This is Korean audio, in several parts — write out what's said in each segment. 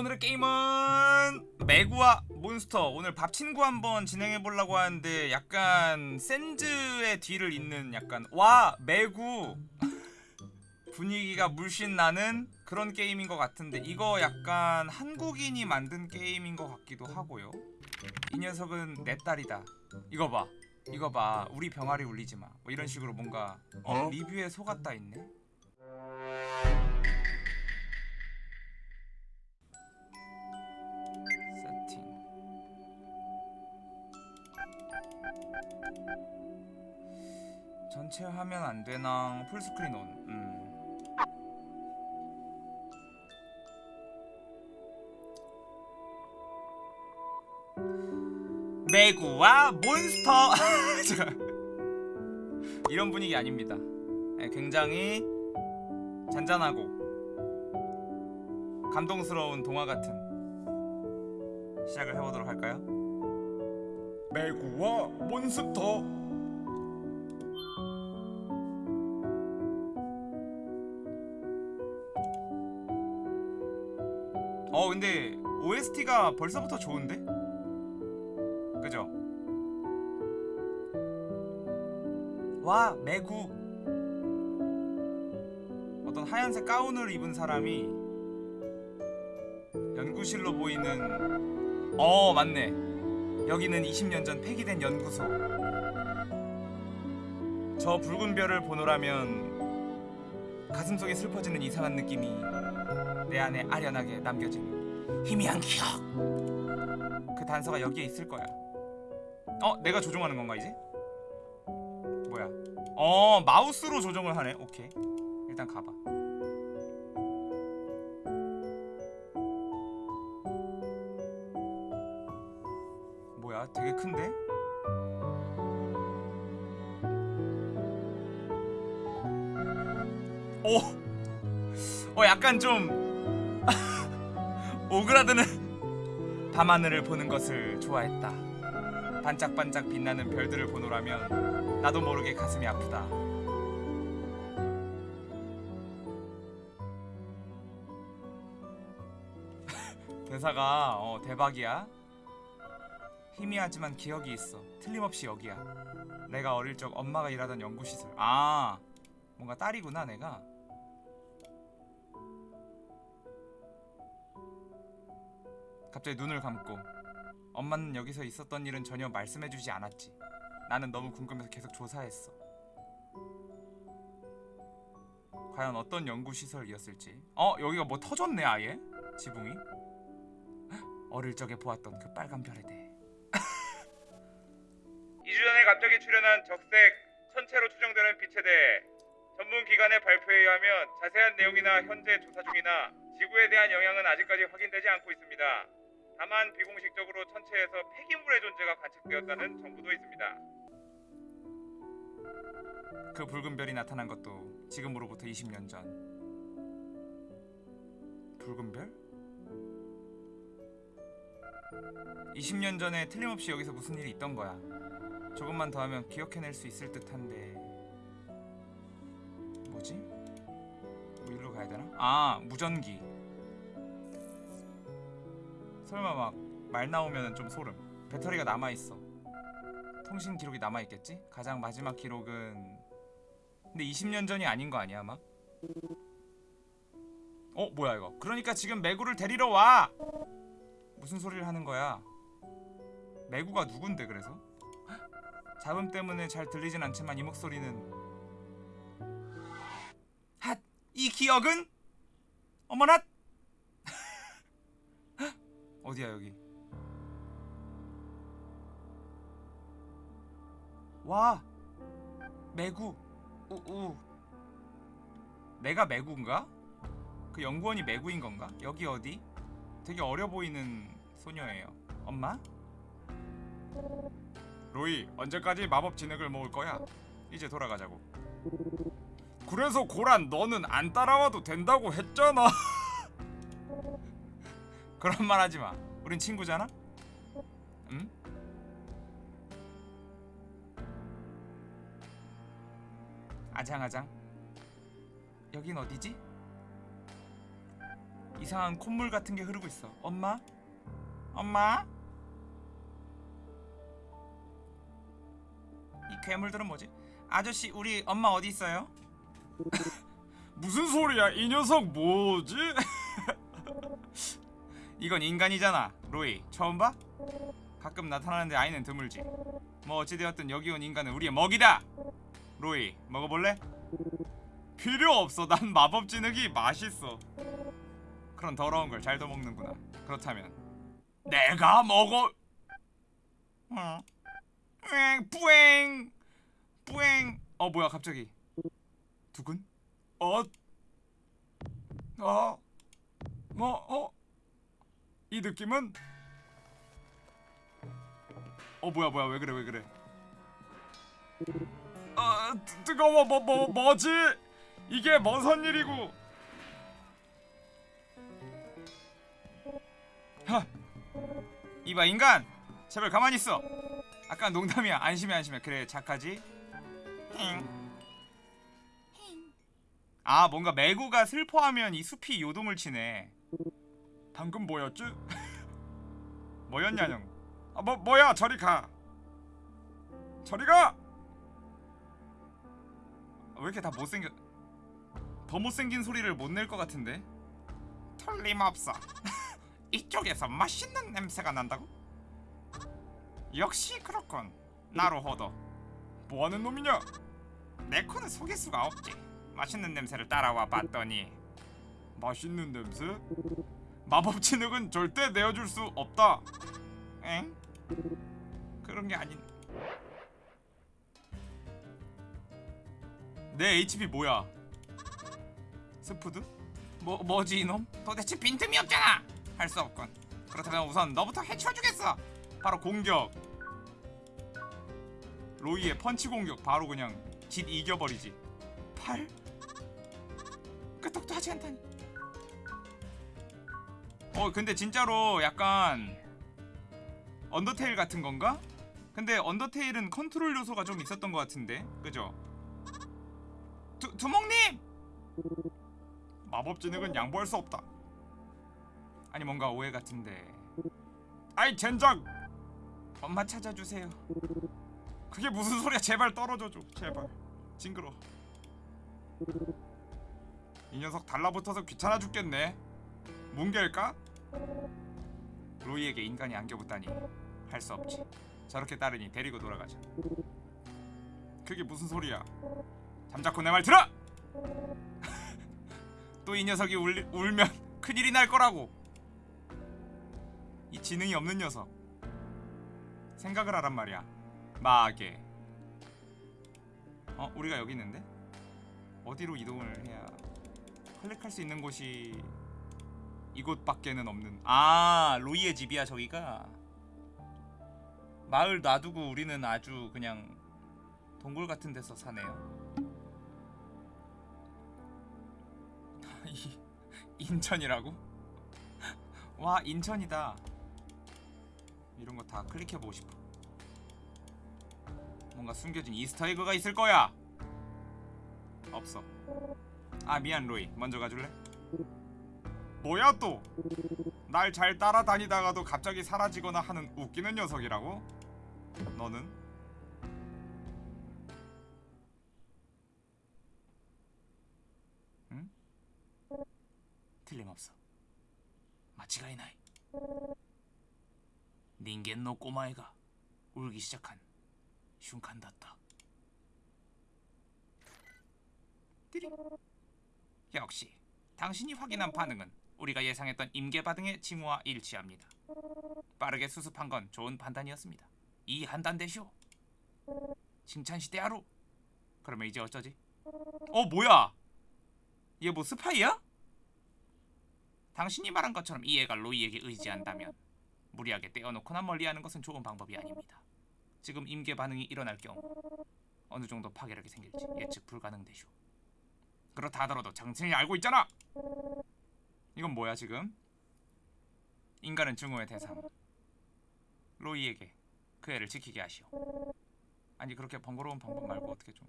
오늘의 게임은 매구와 몬스터. 오늘 밥 친구 한번 진행해 보려고 하는데 약간 센즈의 뒤를 잇는 약간 와 매구. 분위기가 물씬 나는 그런 게임인 것 같은데 이거 약간 한국인이 만든 게임인 것 같기도 하고요. 이 녀석은 내 딸이다. 이거 봐. 이거 봐. 우리 병아리 울리지 마뭐 이런 식으로 뭔가 어? 어? 리뷰에 속았다 있네 전체 화면 안 되나 풀스크린 온 음. 매구와 몬스터. 이런 분위기 아닙니다 네, 굉장히 잔잔하고 감동스러운 동화 같은 시작을 해보도록 할까요? 매구와 몬스터 어 근데 OST가 벌써부터 좋은데? 그죠? 와 매구 어떤 하얀색 가운을 입은 사람이 연구실로 보이는 어 맞네 여기는 20년 전 폐기된 연구소 저 붉은 별을 보노라면 가슴속에 슬퍼지는 이상한 느낌이 내 안에 아련하게 남겨진 희미한 기억 그 단서가 여기에 있을 거야 어? 내가 조종하는 건가 이제? 뭐야 어 마우스로 조정을 하네 오케이 일단 가봐 뭐야 되게 큰데? 오! 어 약간 좀 오그라드는 밤하늘을 보는 것을 좋아했다. 반짝반짝 빛나는 별들을 보노라면 나도 모르게 가슴이 아프다. 대사가 어, 대박이야. 희미하지만 기억이 있어. 틀림없이 여기야. 내가 어릴 적 엄마가 일하던 연구시설. 아 뭔가 딸이구나 내가 갑자기 눈을 감고 엄마는 여기서 있었던 일은 전혀 말씀해주지 않았지 나는 너무 궁금해서 계속 조사했어 과연 어떤 연구시설이었을지 어? 여기가 뭐 터졌네 아예? 지붕이 헉, 어릴 적에 보았던 그 빨간 별에 대해 2주 전에 갑자기 출현한 적색 천체로 추정되는 빛에 대해 전문 기관의 발표에 의하면 자세한 내용이나 현재 조사 중이나 지구에 대한 영향은 아직까지 확인되지 않고 있습니다. 다만 비공식적으로 천체에서 폐기물의 존재가 관측되었다는 정보도 있습니다. 그 붉은 별이 나타난 것도 지금으로부터 20년 전. 붉은 별? 20년 전에 틀림없이 여기서 무슨 일이 있던 거야. 조금만 더 하면 기억해낼 수 있을 듯한데 뭐지? 뭐 일로 가야 되나? 아 무전기 설마 막 말 나오면 좀 소름 배터리가 남아있어 통신 기록이 남아있겠지? 가장 마지막 기록은 근데 20년 전이 아닌 거 아니야 아마? 어 뭐야 이거 그러니까 지금 매구를 데리러 와! 무슨 소리를 하는 거야 매구가 누군데 그래서? 잡음 때문에 잘 들리진 않지만 이 목소리는 핫! 이 기억은? 어머나! 어디야 여기 와! 매구 우우 내가 매구인가? 그 연구원이 매구인 건가? 여기 어디? 되게 어려 보이는 소녀예요 엄마? 로이 언제까지 마법 진액을 먹을 거야? 이제 돌아가자고 그래서 고란 너는 안 따라와도 된다고 했잖아 그런 말 하지마 우린 친구잖아? 응? 아장아장 여긴 어디지? 이상한 콧물 같은 게 흐르고 있어. 엄마? 엄마? 이 괴물들은 뭐지? 아저씨, 우리 엄마 어디 있어요? 무슨 소리야? 이 녀석 뭐지? 이건 인간이잖아, 로이. 처음 봐? 가끔 나타나는데 아이는 드물지. 뭐 어찌되었든 여기 온 인간은 우리의 먹이다. 로이, 먹어볼래? 필요 없어. 난 마법 진흙이 맛있어. 그런 더러운 걸 잘도 먹는구나. 그렇다면 내가 먹어. 어. 뿌잉 뿌잉 뿌잉. 어 뭐야 갑자기 두근? 어? 어? 뭐 어? 이 느낌은? 어 뭐야 뭐야 왜 그래 왜 그래? 아 뜨- 뜨거워 뭐뭐 뭐지? 이게 뭔선 일이고? 하 이봐 인간 제발 가만히 있어. 아까 농담이야 안심해 안심해 그래 착하지? 힝. 아 뭔가 메구가 슬퍼하면 이 숲이 요동을 치네. 방금 뭐였지? 뭐였냐냥? 아 뭐 뭐야 저리 가. 저리 가. 왜 이렇게 다 못생겨? 더 못생긴 소리를 못 낼 것 같은데? 틀림없어. 이쪽에서 맛있는 냄새가 난다고? 역시 그렇군. なるほど. 뭐하는 놈이냐? 내 코는 속일 수가 없지. 맛있는 냄새를 따라와 봤더니 맛있는 냄새? 마법 진흙은 절대 내어줄 수 없다. 엥? 그런 게 아닌. 내 HP 뭐야? 스푸드? 뭐 뭐지 이놈? 도대체 빈틈이 없잖아. 할 수 없군. 그렇다면 우선 너부터 해치워주겠어. 바로 공격. 로이의 펀치 공격 바로 그냥 짓 이겨버리지. 팔? 끄떡도 하지 않다니. 어 근데 진짜로 약간 언더테일 같은 건가? 근데 언더테일은 컨트롤 요소가 좀 있었던 것 같은데 그죠? 두, 두목님! 마법 진흙은 양보할 수 없다. 아니 뭔가 오해 같은데. 아이 젠장! 엄마 찾아주세요. 그게 무슨 소리야? 제발 떨어져줘 제발. 징그러 이 녀석 달라붙어서 귀찮아 죽겠네 뭉갤까? 로이에게 인간이 안겨붙다니 할 수 없지 저렇게 따르니 데리고 돌아가자 그게 무슨 소리야 잠자코 내 말 들어! 또 이 녀석이 울, 울면 큰일이 날 거라고 이 지능이 없는 녀석 생각을 하란 말이야 마게 어? 우리가 여기 있는데? 어디로 이동을 해야 클릭할 수 있는 곳이 이곳밖에는 없는 아 로이의 집이야 저기가? 마을 놔두고 우리는 아주 그냥 동굴 같은 데서 사네요. 이- 인천이라고? 와 인천이다. 이런 거 다 클릭해보고 싶어. 뭔가 숨겨진 Easter egg가 있을 거야. 없어. 아 미안 로이. 먼저 가줄래? 뭐야 또? 날 잘 따라다니다가도 갑자기 사라지거나 하는 웃기는 녀석이라고? 너는? 응? 틀림없어 마치가 이나이 닌겐 노 꼬마애가 울기 시작한 다った 띠링 역시 당신이 확인한 반응은 우리가 예상했던 임계 반응의 징후와 일치합니다. 빠르게 수습한 건 좋은 판단이었습니다. 이 한단 대쇼. 칭찬 시대 하루. 그러면 이제 어쩌지? 어 뭐야? 얘 뭐 스파이야? 당신이 말한 것처럼 이 애가 로이에게 의지한다면 무리하게 떼어놓거나 멀리하는 것은 좋은 방법이 아닙니다. 지금 임계 반응이 일어날 경우 어느 정도 파괴력이 생길지 예측 불가능 대쇼. 그렇다 하더라도 당신이 알고 있잖아. 이건 뭐야 지금? 인간은 증오의 대상. 로이에게 그 애를 지키게 하시오. 아니 그렇게 번거로운 방법 말고 어떻게 좀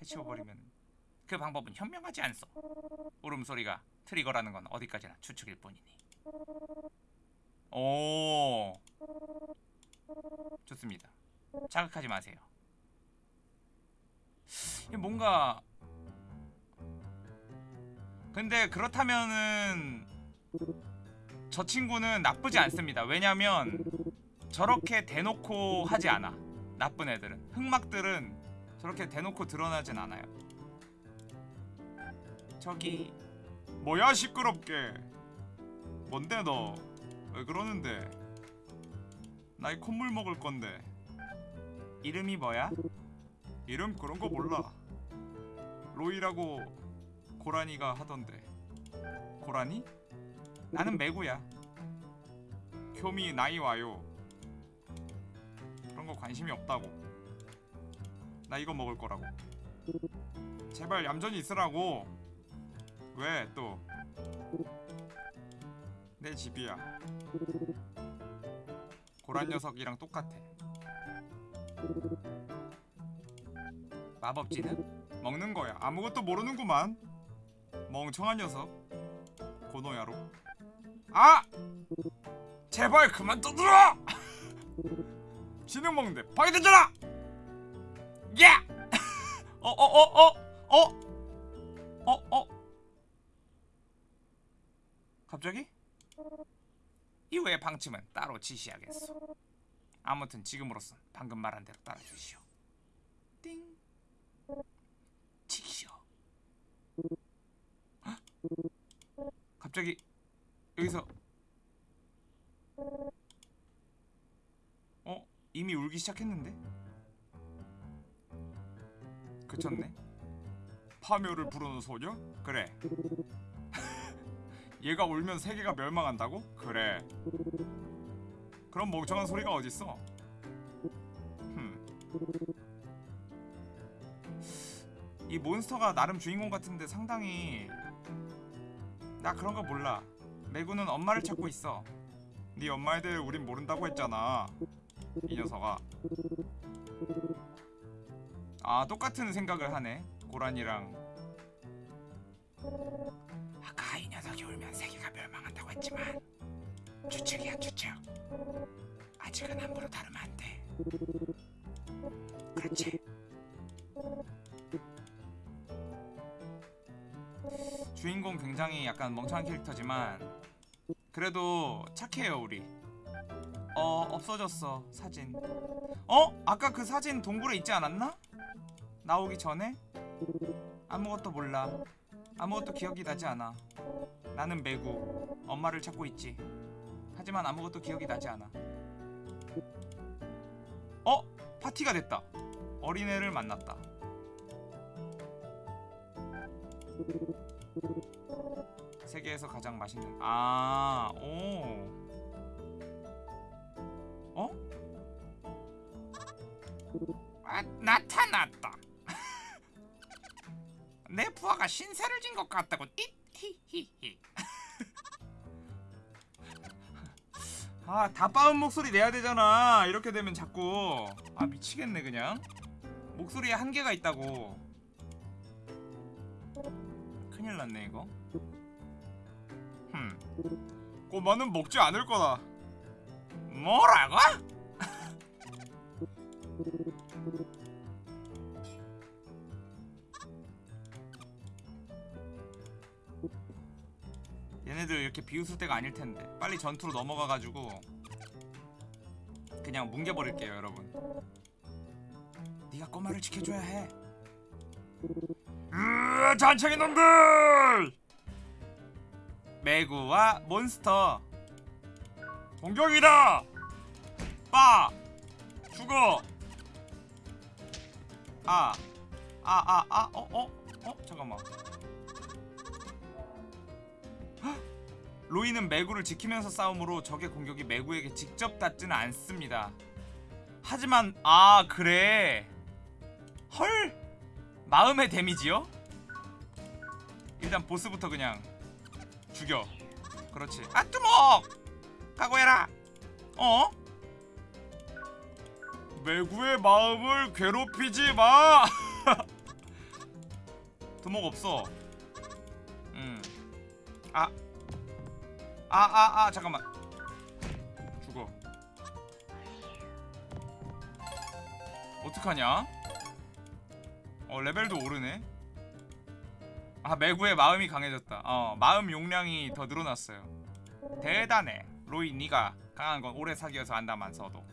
해치워버리면 그 방법은 현명하지 않소. 울음소리가 트리거라는 건 어디까지나 추측일 뿐이니. 오. 좋습니다. 자극하지 마세요. 뭔가 근데 그렇다면은 저 친구는 나쁘지 않습니다. 왜냐면 저렇게 대놓고 하지 않아. 나쁜 애들은 흑막들은 저렇게 대놓고 드러나진 않아요. 저기 뭐야 시끄럽게 뭔데 너 왜 그러는데 나 이 콧물 먹을 건데 이름이 뭐야? 이름 그런 거 몰라 로이라고 고라니가 하던데. 고라니? 나는 매구야. 교미 나이 와요. 그런 거 관심이 없다고. 나 이거 먹을 거라고. 제발 얌전히 있으라고. 왜 또? 내 집이야. 고란 녀석이랑 똑같아. 마법지는 먹는 거야. 아무것도 모르는구만 멍청한 녀석 고노야로 아! 제발 그만 떠들어! 지능 먹는데 방해되잖아! 예! 어어어어 어? 어? 어? 갑자기? 이후의 방침은 따로 지시하겠소 아무튼 지금으로선 방금 말한 대로 따라주시오 띵 치시오 헉? 갑자기 여기서 어? 이미 울기 시작했는데? 그쳤네 파묘를 부르는 소녀? 그래 얘가 울면 세계가 멸망한다고? 그래 그럼 멍청한 소리가 어딨어 흠. 이 몬스터가 나름 주인공 같은데 상당히 나 그런 거 몰라. 매구는 엄마를 찾고 있어. 네 엄마에 대해 우린 모른다고 했잖아. 이 녀석아. 아 똑같은 생각을 하네 고란이랑. 아까 이 녀석이 울면 세계가 멸망한다고 했지만 추측이야 추측. 아직은 함부로 다루면 안돼. 그렇지 주인공 굉장히 약간 멍청한 캐릭터지만 그래도 착해요 우리. 어 없어졌어 사진. 어? 아까 그 사진 동굴에 있지 않았나? 나오기 전에? 아무것도 몰라. 아무것도 기억이 나지 않아. 나는 매구. 엄마를 찾고 있지. 하지만 아무것도 기억이 나지 않아. 어? 파티가 됐다. 어린애를 만났다 세계에서 가장 맛있는 아, 오. 어? 아, 나타났다. 내 부하가 신세를 진 것 같다고. 히히히. 아, 다 빠은 목소리 내야 되잖아. 이렇게 되면 자꾸 아 미치겠네 그냥. 목소리에 한계가 있다고. 큰일 났네 이거. 흠. 꼬마는 먹지 않을 거다. 뭐라고? 얘네들 이렇게 비웃을 때가 아닐 텐데 빨리 전투로 넘어가가지고 그냥 뭉개버릴게요 여러분 네가 꼬마를 지켜줘야 해 으아 잔챙이 놈들! 매구와 몬스터. 공격이다! 빠! 죽어! 아 아 아 아 어 어 어? 잠깐만. 헉! 로이는 매구를 지키면서 싸움으로 적의 공격이 매구에게 직접 닿지는 않습니다. 하지만 아 그래. 헐 마음의 데미지요? 일단 보스부터 그냥 죽여 그렇지 아 뚜먹 각오해라 어? 매구의 마음을 괴롭히지 마 두목 없어 음 아. 아, 아, 아, 잠깐만. 죽어. 어떡하냐? 어, 레벨도 오르네. 아, 매구의 마음이 강해졌다. 어, 마음 용량이 더 늘어났어요. 대단해. 로이, 네가 강한 건 오래 사귀어서 안다만서도.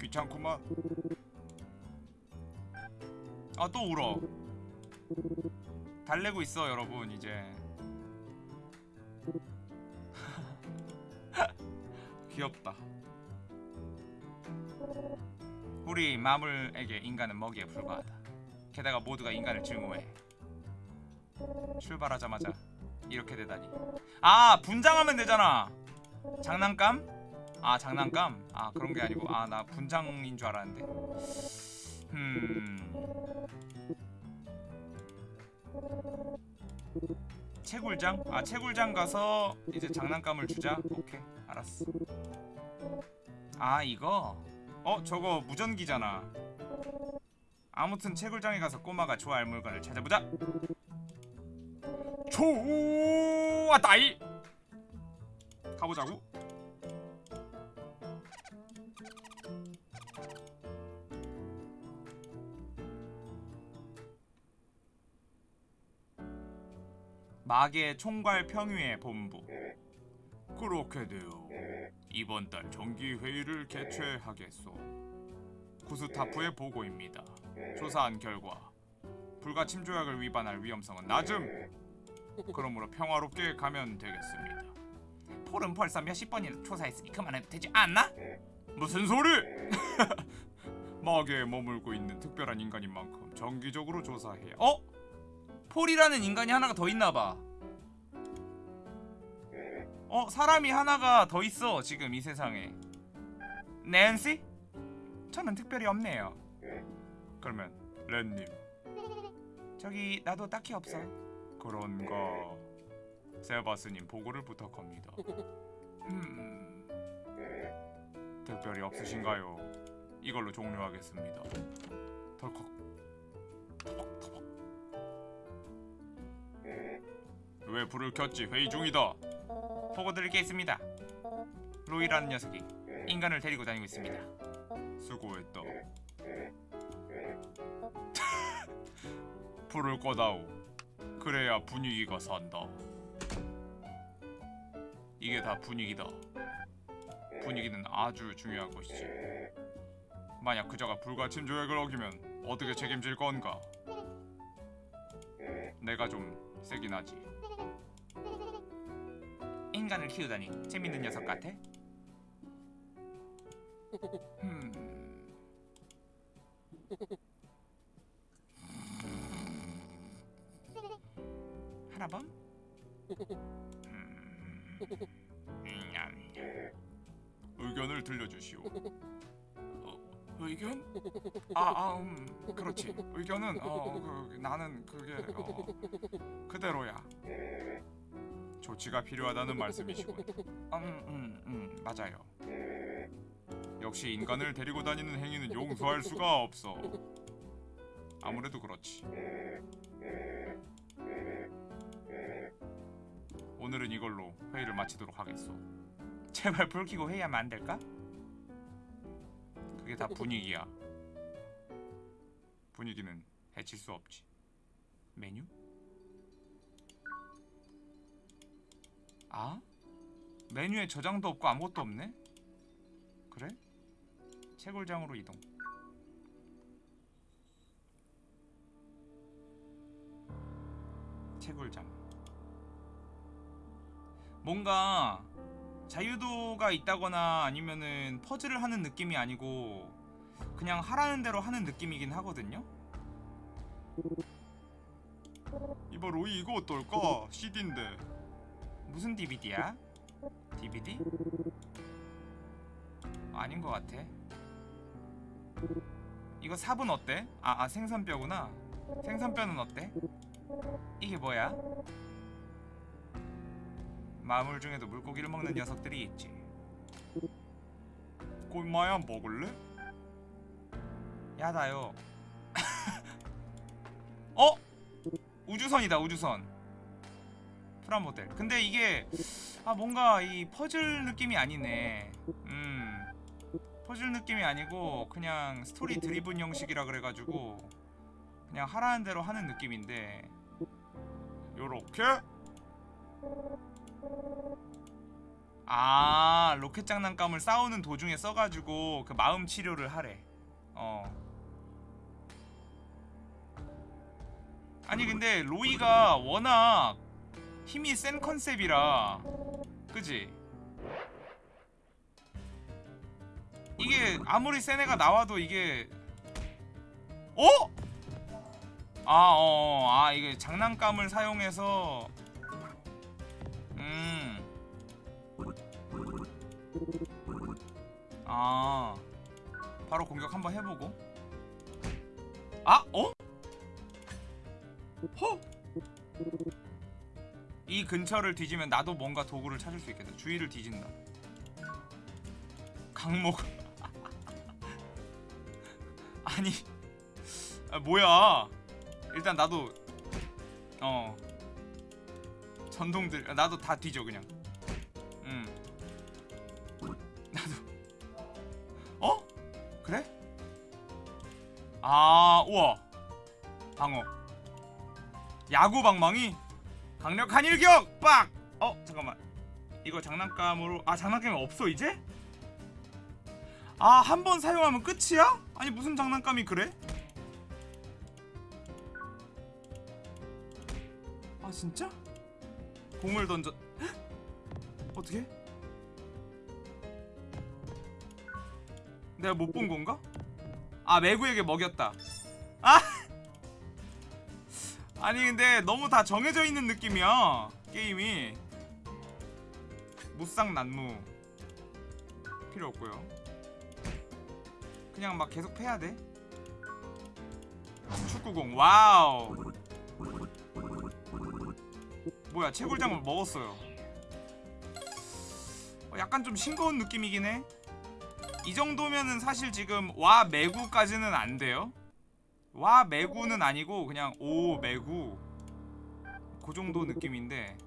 귀찮구만. 아, 또 울어. 달래고 있어, 여러분, 이제. 귀엽다. 우리 마물에게 인간은 먹이에 불과하다. 게다가 모두가 인간을 증오해. 출발하자마자 이렇게 되다니. 아 분장하면 되잖아. 장난감? 아 장난감? 아 그런 게 아니고 아 나 분장인 줄 알았는데. 음. 채굴장? 아 채굴장 가서 이제 장난감을 주자. 오케이 알았어. 아 이거? 어 저거 무전기잖아. 아무튼 채굴장에 가서 꼬마가 좋아할 물건을 찾아보자. 좋았다이. 가보자고. 마계 총괄 평유의 본부. 그렇게 되어 이번 달 정기 회의를 개최하겠소. 구스타프의 보고입니다. 조사한 결과 불가침 조약을 위반할 위험성은 낮음. 그러므로 평화롭게 가면 되겠습니다. 폴은 벌써 몇십 번이나 조사했으니 그만해도 되지 않나? 무슨 소리? 마계에 머물고 있는 특별한 인간인 만큼 정기적으로 조사해야. 어? 폴이라는 인간이 하나가 더 있나 봐. 어, 사람이 하나가 더 있어 지금 이 세상에. 낸시? 저는 특별히 없네요. 그러면 렌님. 저기 나도 딱히 없어. 그런가. 세바스님 보고를 부탁합니다. 음, 특별히 없으신가요? 이걸로 종료하겠습니다. 덜컥. 터벅 터벅. 왜 불을 켰지? 회의 중이다. 보고 드릴 게 있습니다. 로이라는 녀석이 인간을 데리고 다니고 있습니다. 수고했다. 불을 꺼다오. 그래야 분위기가 산다. 이게 다 분위기다. 분위기는 아주 중요한 것이지. 만약 그자가 불가침 조약을 어기면 어떻게 책임질 건가? 내가 좀 세긴 하지. 인간을 키우다니 재밌는 녀석 같아. 음. 하나범? 음. 음. 의견을 들려주시오. 어, 의견? 아, 아, 음, 그렇지. 의견은 어, 그, 나는 그게 어, 그대로야. 조치가 필요하다는 말씀이시군. 음, 음, 음, 맞아요. 역시 인간을 데리고 다니는 행위는 용서할 수가 없어. 아무래도 그렇지. 오늘은 이걸로 회의를 마치도록 하겠소. 제발 불 켜고 회의하면 안 될까? 그게 다 분위기야. 분위기는 해칠 수 없지. 메뉴? 아? 메뉴에 저장도 없고 아무것도 없네? 그래? 채굴장으로 이동. 채굴장. 뭔가 자유도가 있다거나 아니면은 퍼즐을 하는 느낌이 아니고 그냥 하라는 대로 하는 느낌이긴 하거든요. 이봐 로이 이거 어떨까? CD인데 무슨 DVD야? DVD? 아닌 것 같아. 이거 삽은 어때? 아, 아 생선뼈구나. 생선뼈는 어때? 이게 뭐야? 마물 중에도 물고기를 먹는 녀석들이 있지. 꼬마야 먹을래? 야다요. 어? 우주선이다 우주선. 프라모델 근데 이게 아 뭔가 이 퍼즐 느낌이 아니네 음 퍼즐 느낌이 아니고 그냥 story driven 형식이라 그래가지고 그냥 하라는 대로 하는 느낌인데 요렇게 아 로켓 장난감을 싸우는 도중에 써가지고 그 마음 치료를 하래 어 아니 근데 로이가 워낙 힘이 센 컨셉이라 그지? 이게 아무리 센 애가 나와도 이게 어? 아, 어, 어, 아, 이게 장난감을 사용해서 아. 바로 공격 한번 해보고. 아, 어? 허? 이 근처를 뒤지면 나도 뭔가 도구를 찾을 수 있겠다. 주위를 뒤진다. 강목. 아니, 아, 뭐야? 일단 나도 어 전동들 나도 다 뒤져 그냥. 그래? 아, 우와. 방어. 야구 방망이 강력한 일격 빡. 어, 잠깐만. 이거 장난감으로 아, 장난감이 없어 이제? 아, 한 번 사용하면 끝이야? 아니, 무슨 장난감이 그래? 아, 진짜? 공을 던져 헉? 어떻게? 내가 못 본 건가? 아 매구에게 먹였다. 아! 아니 근데 너무 다 정해져 있는 느낌이야 게임이. 무쌍 난무. 필요 없고요. 그냥 막 계속 패야 돼? 축구공. Wow. 뭐야 채굴장을 먹었어요. 어, 약간 좀 싱거운 느낌이긴 해 이 정도면은 사실 지금 와 매구까지는 안 돼요. 와 매구는 아니고 그냥 오 매구 그 정도 느낌인데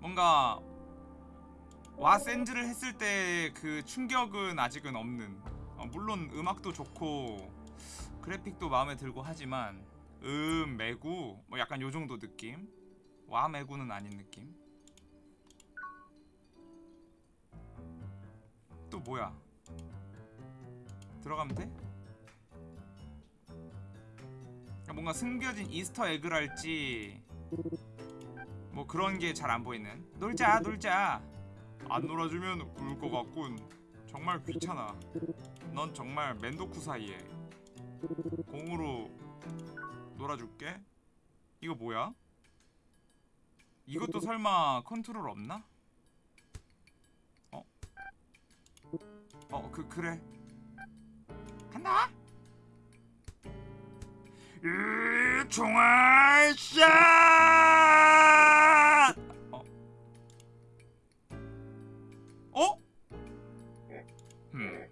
뭔가 와 센즈를 했을 때 그 충격은 아직은 없는. 어, 물론 음악도 좋고 그래픽도 마음에 들고 하지만 음 매구 뭐 약간 요 정도 느낌. 와 매구는 아닌 느낌. 또 뭐야? 들어가면 돼? 뭔가 숨겨진 이스터 에그랄지 뭐 그런 게 잘 안 보이는 놀자 놀자 안 놀아주면 울 것 같군 정말 귀찮아 넌 정말 맨도쿠 사이에 공으로 놀아줄게 이거 뭐야? 이것도 설마 컨트롤 없나? 어, 그 그래. 간다. 으, 총알 샷! 어. 어? 음.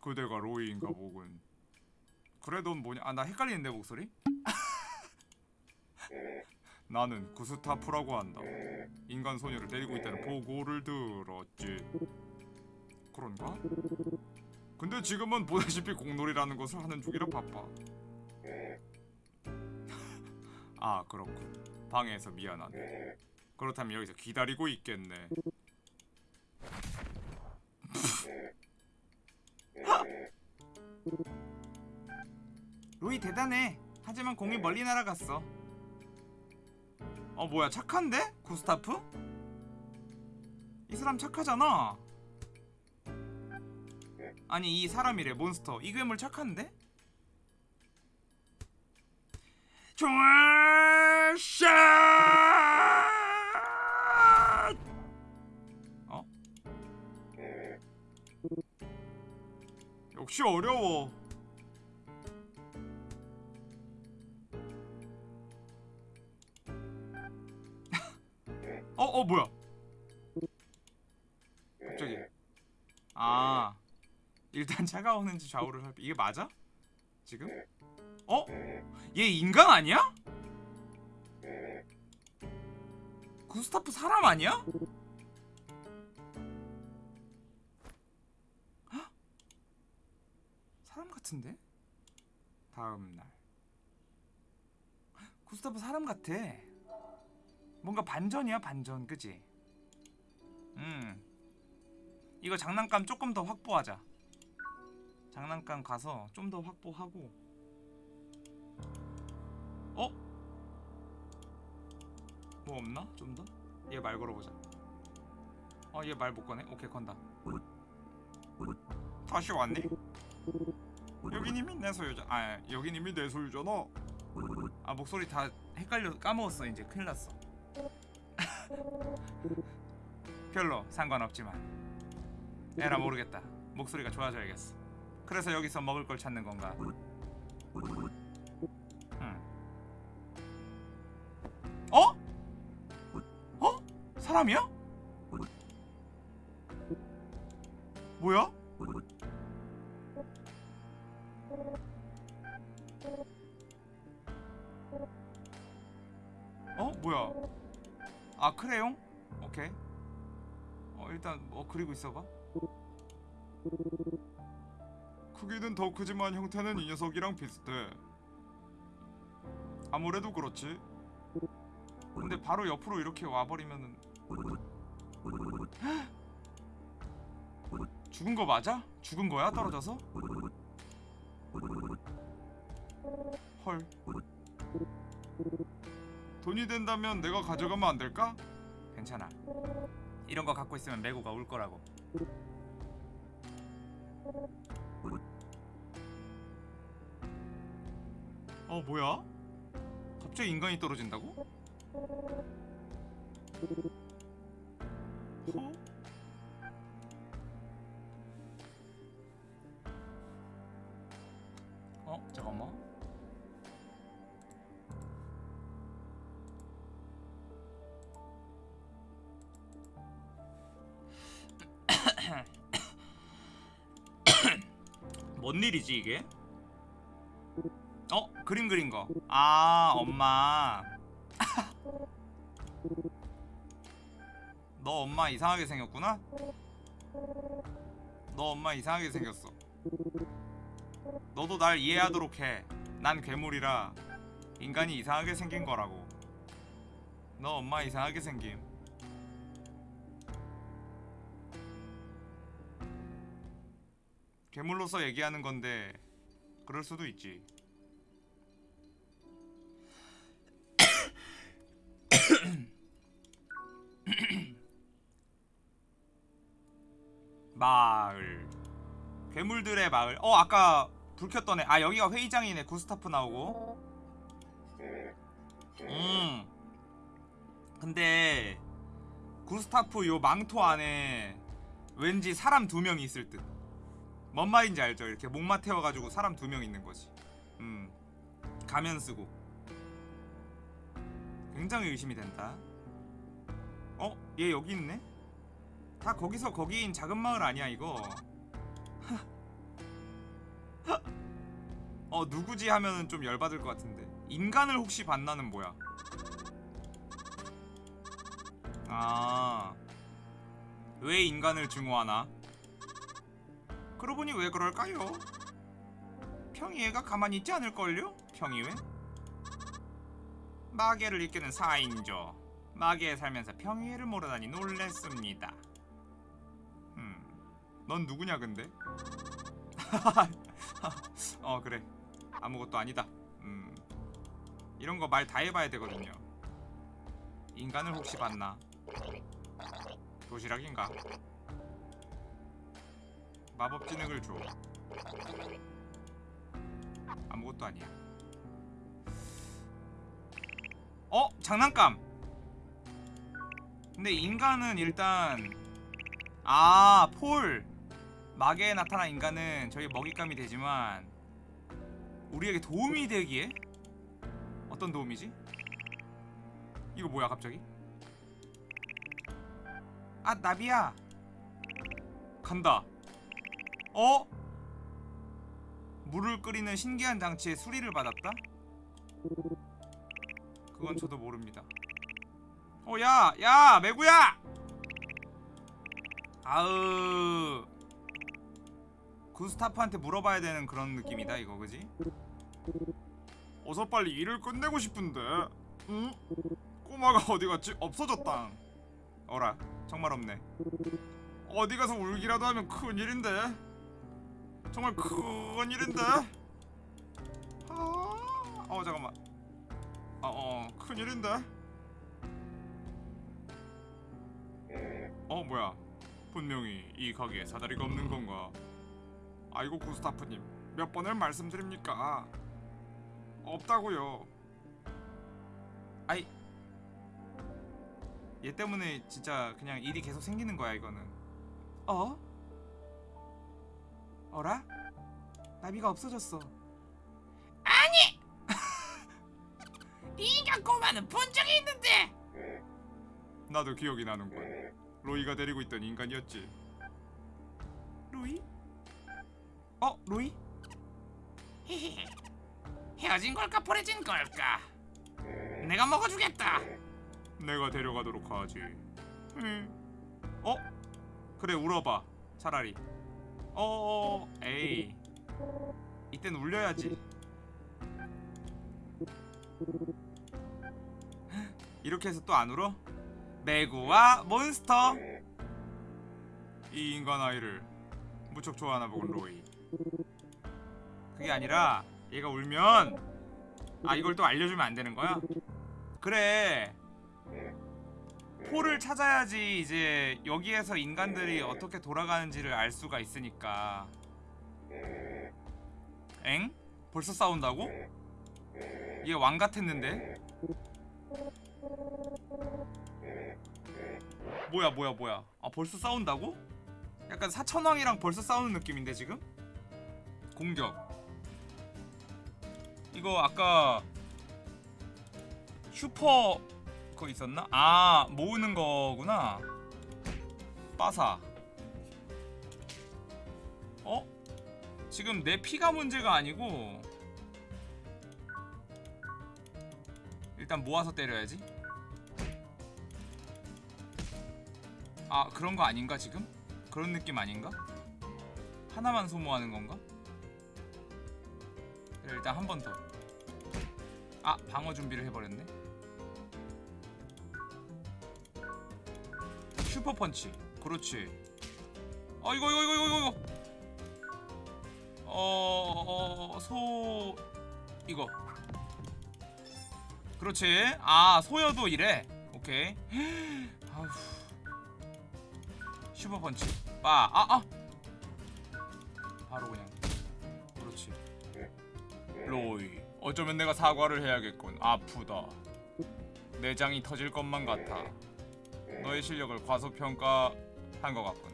그대가 로이인가 보군. 그래 넌 뭐냐? 아, 나 헷갈리는데 목소리? 나는 구스타프라고 한다. 인간 소녀를 데리고 있다는 보고를 들었지. 그런가? 근데 지금은 보다시피 공놀이라는 것을 하는 중이라 바빠. 아 그렇군. 방해해서 미안하네. 그렇다면 여기서 기다리고 있겠네. 로이 대단해. 하지만 공이 멀리 날아갔어. 어 뭐야 착한데? 구스타프? 이 사람 착하잖아. 아니 이 사람이래 몬스터 이 괴물 착한데? 총알 샷! 어? 역시 어려워 차가 오는지 좌우를 살피 이게 맞아? 지금? 어? 얘 인간 아니야? 구스타프 사람 아니야? 헉? 사람 같은데? 다음 날 구스타프 사람 같아. 뭔가 반전이야 반전, 그지? 음. 이거 장난감 조금 더 확보하자. 장난감 가서 좀 더 확보하고. 어? 뭐 없나? 좀 더? 얘 말 걸어보자. 어, 얘 말 못 거네. 오케이, 건다. 다시 왔네. 이미 내 소유자. 아, 이미 내 소유잖아. 아, 목소리 다 헷갈려 까먹었어. 이제 큰일 났어. 별로 상관없지만. 에라 모르겠다. 목소리가 좋아져야겠어. 그래서 여기서 먹을 걸 찾는 건가? 음. 어? 어? 사람이야? 뭐야? 어? 뭐야? 아 크레용? 오케이. 어 일단 뭐 그리고 있어봐. 크기는 더 크지만 형태는 이 녀석이랑 비슷해. 아무래도 그렇지. 근데 바로 옆으로 이렇게 와버리면은 죽은 거 맞아? 죽은 거야 떨어져서? 헐. 돈이 된다면 내가 가져가면 안 될까? 괜찮아. 이런 거 갖고 있으면 메구가 울 거라고. 어 뭐야? 갑자기 인간이 떨어진다고? 어? 어? 잠깐만 뭔 일이지 이게? 어? 그림 그린 거. 아, 엄마. 너 엄마 이상하게 생겼구나? 너 엄마 이상하게 생겼어. 너도 날 이해하도록 해. 난 괴물이라 인간이 이상하게 생긴 거라고. 너 엄마 이상하게 생김. 괴물로서 얘기하는 건데 그럴 수도 있지. 마을. 괴물들의 마을. 어 아까 불 켰던 애아 여기가 회의장이네. 구스타프 나오고. 음. 근데 구스타프 요 망토 안에 왠지 사람 두 명이 있을 듯 뭔 말인지 알죠? 이렇게 목마 태워가지고 사람 두 명 있는 거지. 음. 가면 쓰고. 굉장히 의심이 된다. 어? 얘 여기 있네? 다 거기서 거기인 작은 마을 아니야 이거. 어 누구지 하면은 좀 열받을 것 같은데. 인간을 혹시 만나는 뭐야? 아 왜 인간을 증오하나? 그러고 보니 왜 그럴까요? 평이애가 가만히 있지 않을걸요? 평이회 마계를 이끄는 사인조. 마계에 살면서 평이애를 모르다니 놀랬습니다. 음, 넌 누구냐 근데? 어 그래 아무것도 아니다 음, 이런 거 말 다 해봐야 되거든요 인간을 혹시 봤나? 도시락인가? 마법 진흙을 줘 아무것도 아니야 어? 장난감 근데 인간은 일단 아, 폴. 마계에 나타난 인간은 저희 먹잇감이 되지만 우리에게 도움이 되기에 어떤 도움이지? 이거 뭐야 갑자기? 아 나비야 간다 어? 물을 끓이는 신기한 장치에 수리를 받았다? 그건 저도 모릅니다 어, 야, 야, 매구야! 아으. 구스타프한테 물어봐야 되는 그런 느낌이다, 이거, 그지? 어서 빨리 일을 끝내고 싶은데. 응? 꼬마가 어디 갔지? 없어졌다. 어라, 정말 없네. 어디 가서 울기라도 하면 큰일인데. 정말 큰일인데. 아, 어, 잠깐만. 어, 어, 큰일인데. 어 뭐야 분명히 이 가게에 사다리가 없는 건가 아이고 구스타프님 몇 번을 말씀드립니까? 없다고요. 아이 얘 때문에 진짜 그냥 일이 계속 생기는 거야 이거는. 어? 어라? 나비가 없어졌어. 이 인간 꼬마는 본 적이 있는데! 나도 기억이 나는군. 로이가 데리고 있던 인간이었지. 로이? 어? 로이? 히히 헤어진 걸까 버려진 걸까 내가 먹어주겠다 내가 데려가도록 하지. 응. 어? 그래 울어봐. 차라리. 어, 에이. 이땐 울려야지. 이렇게 해서 또 안 울어? 매구와 몬스터. 이 인간 아이를 무척 좋아하나 보군 로이. 그게 아니라 얘가 울면 아 이걸 또 알려주면 안 되는 거야? 그래. 포를 찾아야지 이제 여기에서 인간들이 어떻게 돌아가는지를 알 수가 있으니까. 엥? 벌써 싸운다고? 얘 왕 같았는데? 뭐야 뭐야 뭐야 아 벌써 싸운다고? 약간 사천왕이랑 벌써 싸우는 느낌인데 지금? 공격 이거 아까 슈퍼 그거 있었나? 아 모으는 거구나 빠사 어? 지금 내 피가 문제가 아니고 일단 모아서 때려야지 아 그런 거 아닌가 지금? 그런 느낌 아닌가? 하나만 소모하는 건가? 일단 한 번 더. 아 방어 준비를 해버렸네. 슈퍼 펀치. 그렇지. 아 이거 이거 이거 이거 이거. 어소 이거. 그렇지. 아 소여도 이래. 오케이. 아휴. 슈퍼 펀치. 빠. 아 아. 바로 그냥. 로이. 어쩌면 내가 사과를 해야겠군. 아프다. 내장이 터질 것만 같아. 너의 실력을 과소평가한 것 같군.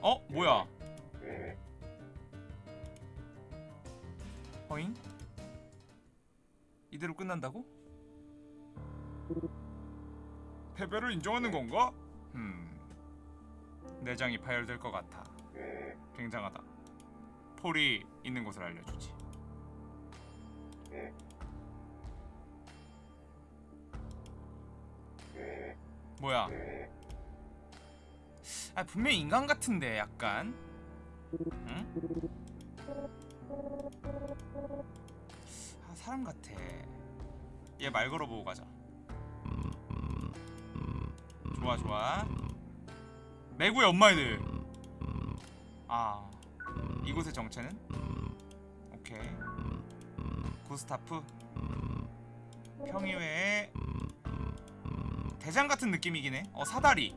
어? 뭐야? 어잉? 이대로 끝난다고? 패배를 인정하는 건가? 음. 내장이 파열될 것 같아. 굉장하다. 폴이 있는 곳을 알려주지. 뭐야? 아 분명히 인간 같은데 약간. 응? 아 사람 같아. 얘 말 걸어보고 가자. 좋아 좋아. 매구의 엄마애들. 아 이곳의 정체는? 오케이. 구스타프 평의회의 대장 같은 느낌이긴 해. 어 사다리.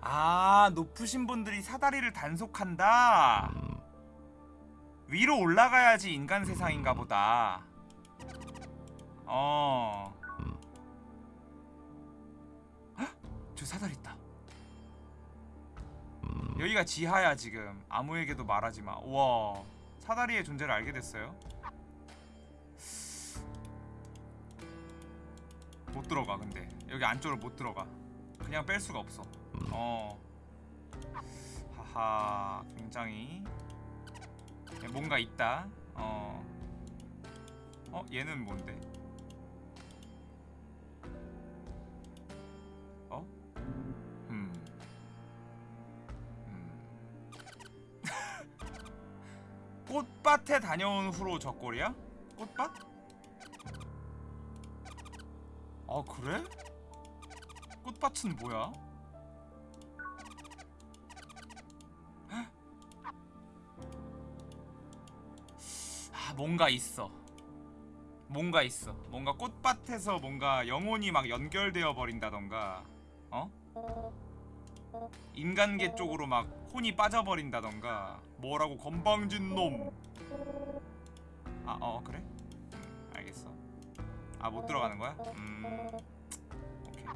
아 높으신 분들이 사다리를 단속한다. 위로 올라가야지 인간 세상인가 보다. 어. 헉! 저 사다리 있다. 여기가 지하야 지금. 아무에게도 말하지 마. 우와. 사다리의 존재를 알게 됐어요. 못 들어가 근데 여기 안쪽으로 못 들어가. 그냥 뺄 수가 없어. 어. 하하. 굉장히 뭔가 있다. 어. 어 얘는 뭔데? 꽃밭에 다녀온 후로 저꼴이야? 꽃밭? 아 그래? 꽃밭은 뭐야? 헉? 아 뭔가 있어 뭔가 있어 뭔가 꽃밭에서 뭔가 영혼이 막 연결되어 버린다던가 어? 인간계 쪽으로 막 혼이 빠져버린다던가 뭐라고 건방진 놈 아, 어, 그래? 음, 알겠어. 아, 못 들어가는 거야? 음. 오케이.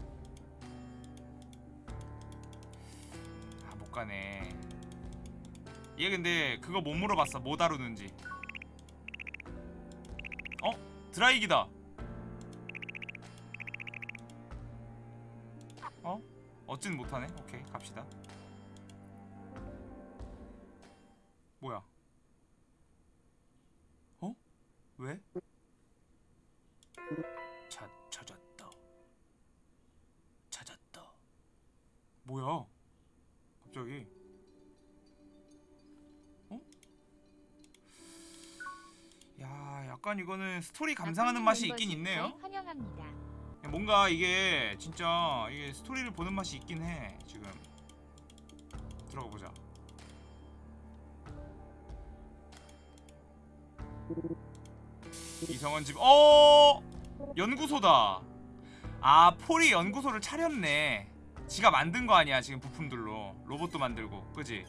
아, 못 가네. 얘 근데 그거 못 물어봤어. 뭐 다루는지. 어? 드라이기다. 어? 어찌는 못하네. 오케이, 갑시다. 뭐야? 어? 왜? 찾 찾았다. 찾았다. 뭐야? 갑자기? 어? 야, 약간 이거는 스토리 감상하는 맛이 있긴 있네요. 환영합니다. 뭔가 이게 진짜 이게 스토리를 보는 맛이 있긴 해 지금. 들어가 보자. 이성원 집 어! 연구소다. 아 폴이 연구소를 차렸네. 지가 만든 거 아니야 지금 부품들로. 로봇도 만들고 그지?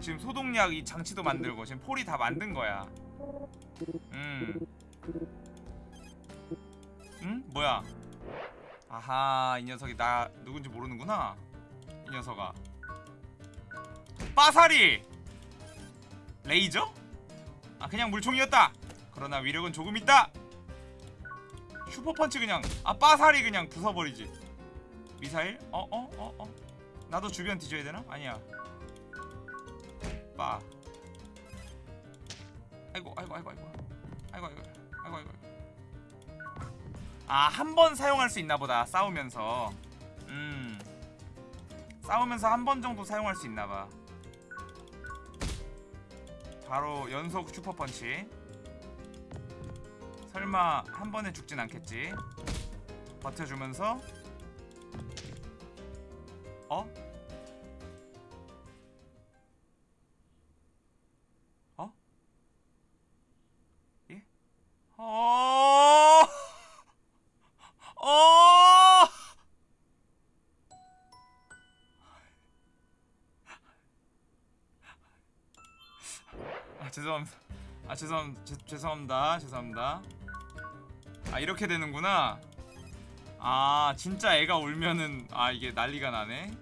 지금 소독약 이 장치도 만들고 지금 폴이 다 만든 거야. 음 응? 뭐야? 아하 이 녀석이 나 누군지 모르는구나 이 녀석아 빠사리! 레이저? 아 그냥 물총이었다 그러나 위력은 조금 있다 슈퍼펀치 그냥 아 빠사리 그냥 부숴버리지 미사일? 어? 어? 어? 어? 나도 주변 뒤져야 되나? 아니야 빠 아이고 아이고 아이고 아이고 아이고 아이고 아이고 아이고 아, 한 번 사용할 수 있나 보다. 싸우면서. 음. 싸우면서 한 번 정도 사용할 수 있나 봐. 바로 연속 슈퍼 펀치. 설마 한 번에 죽진 않겠지? 버텨주면서 어? 어? 예? 어? 어! 아 죄송합니다. 아 죄송 죄, 죄송합니다. 죄송합니다. 아 이렇게 되는구나. 아 진짜 애가 울면은 아 이게 난리가 나네.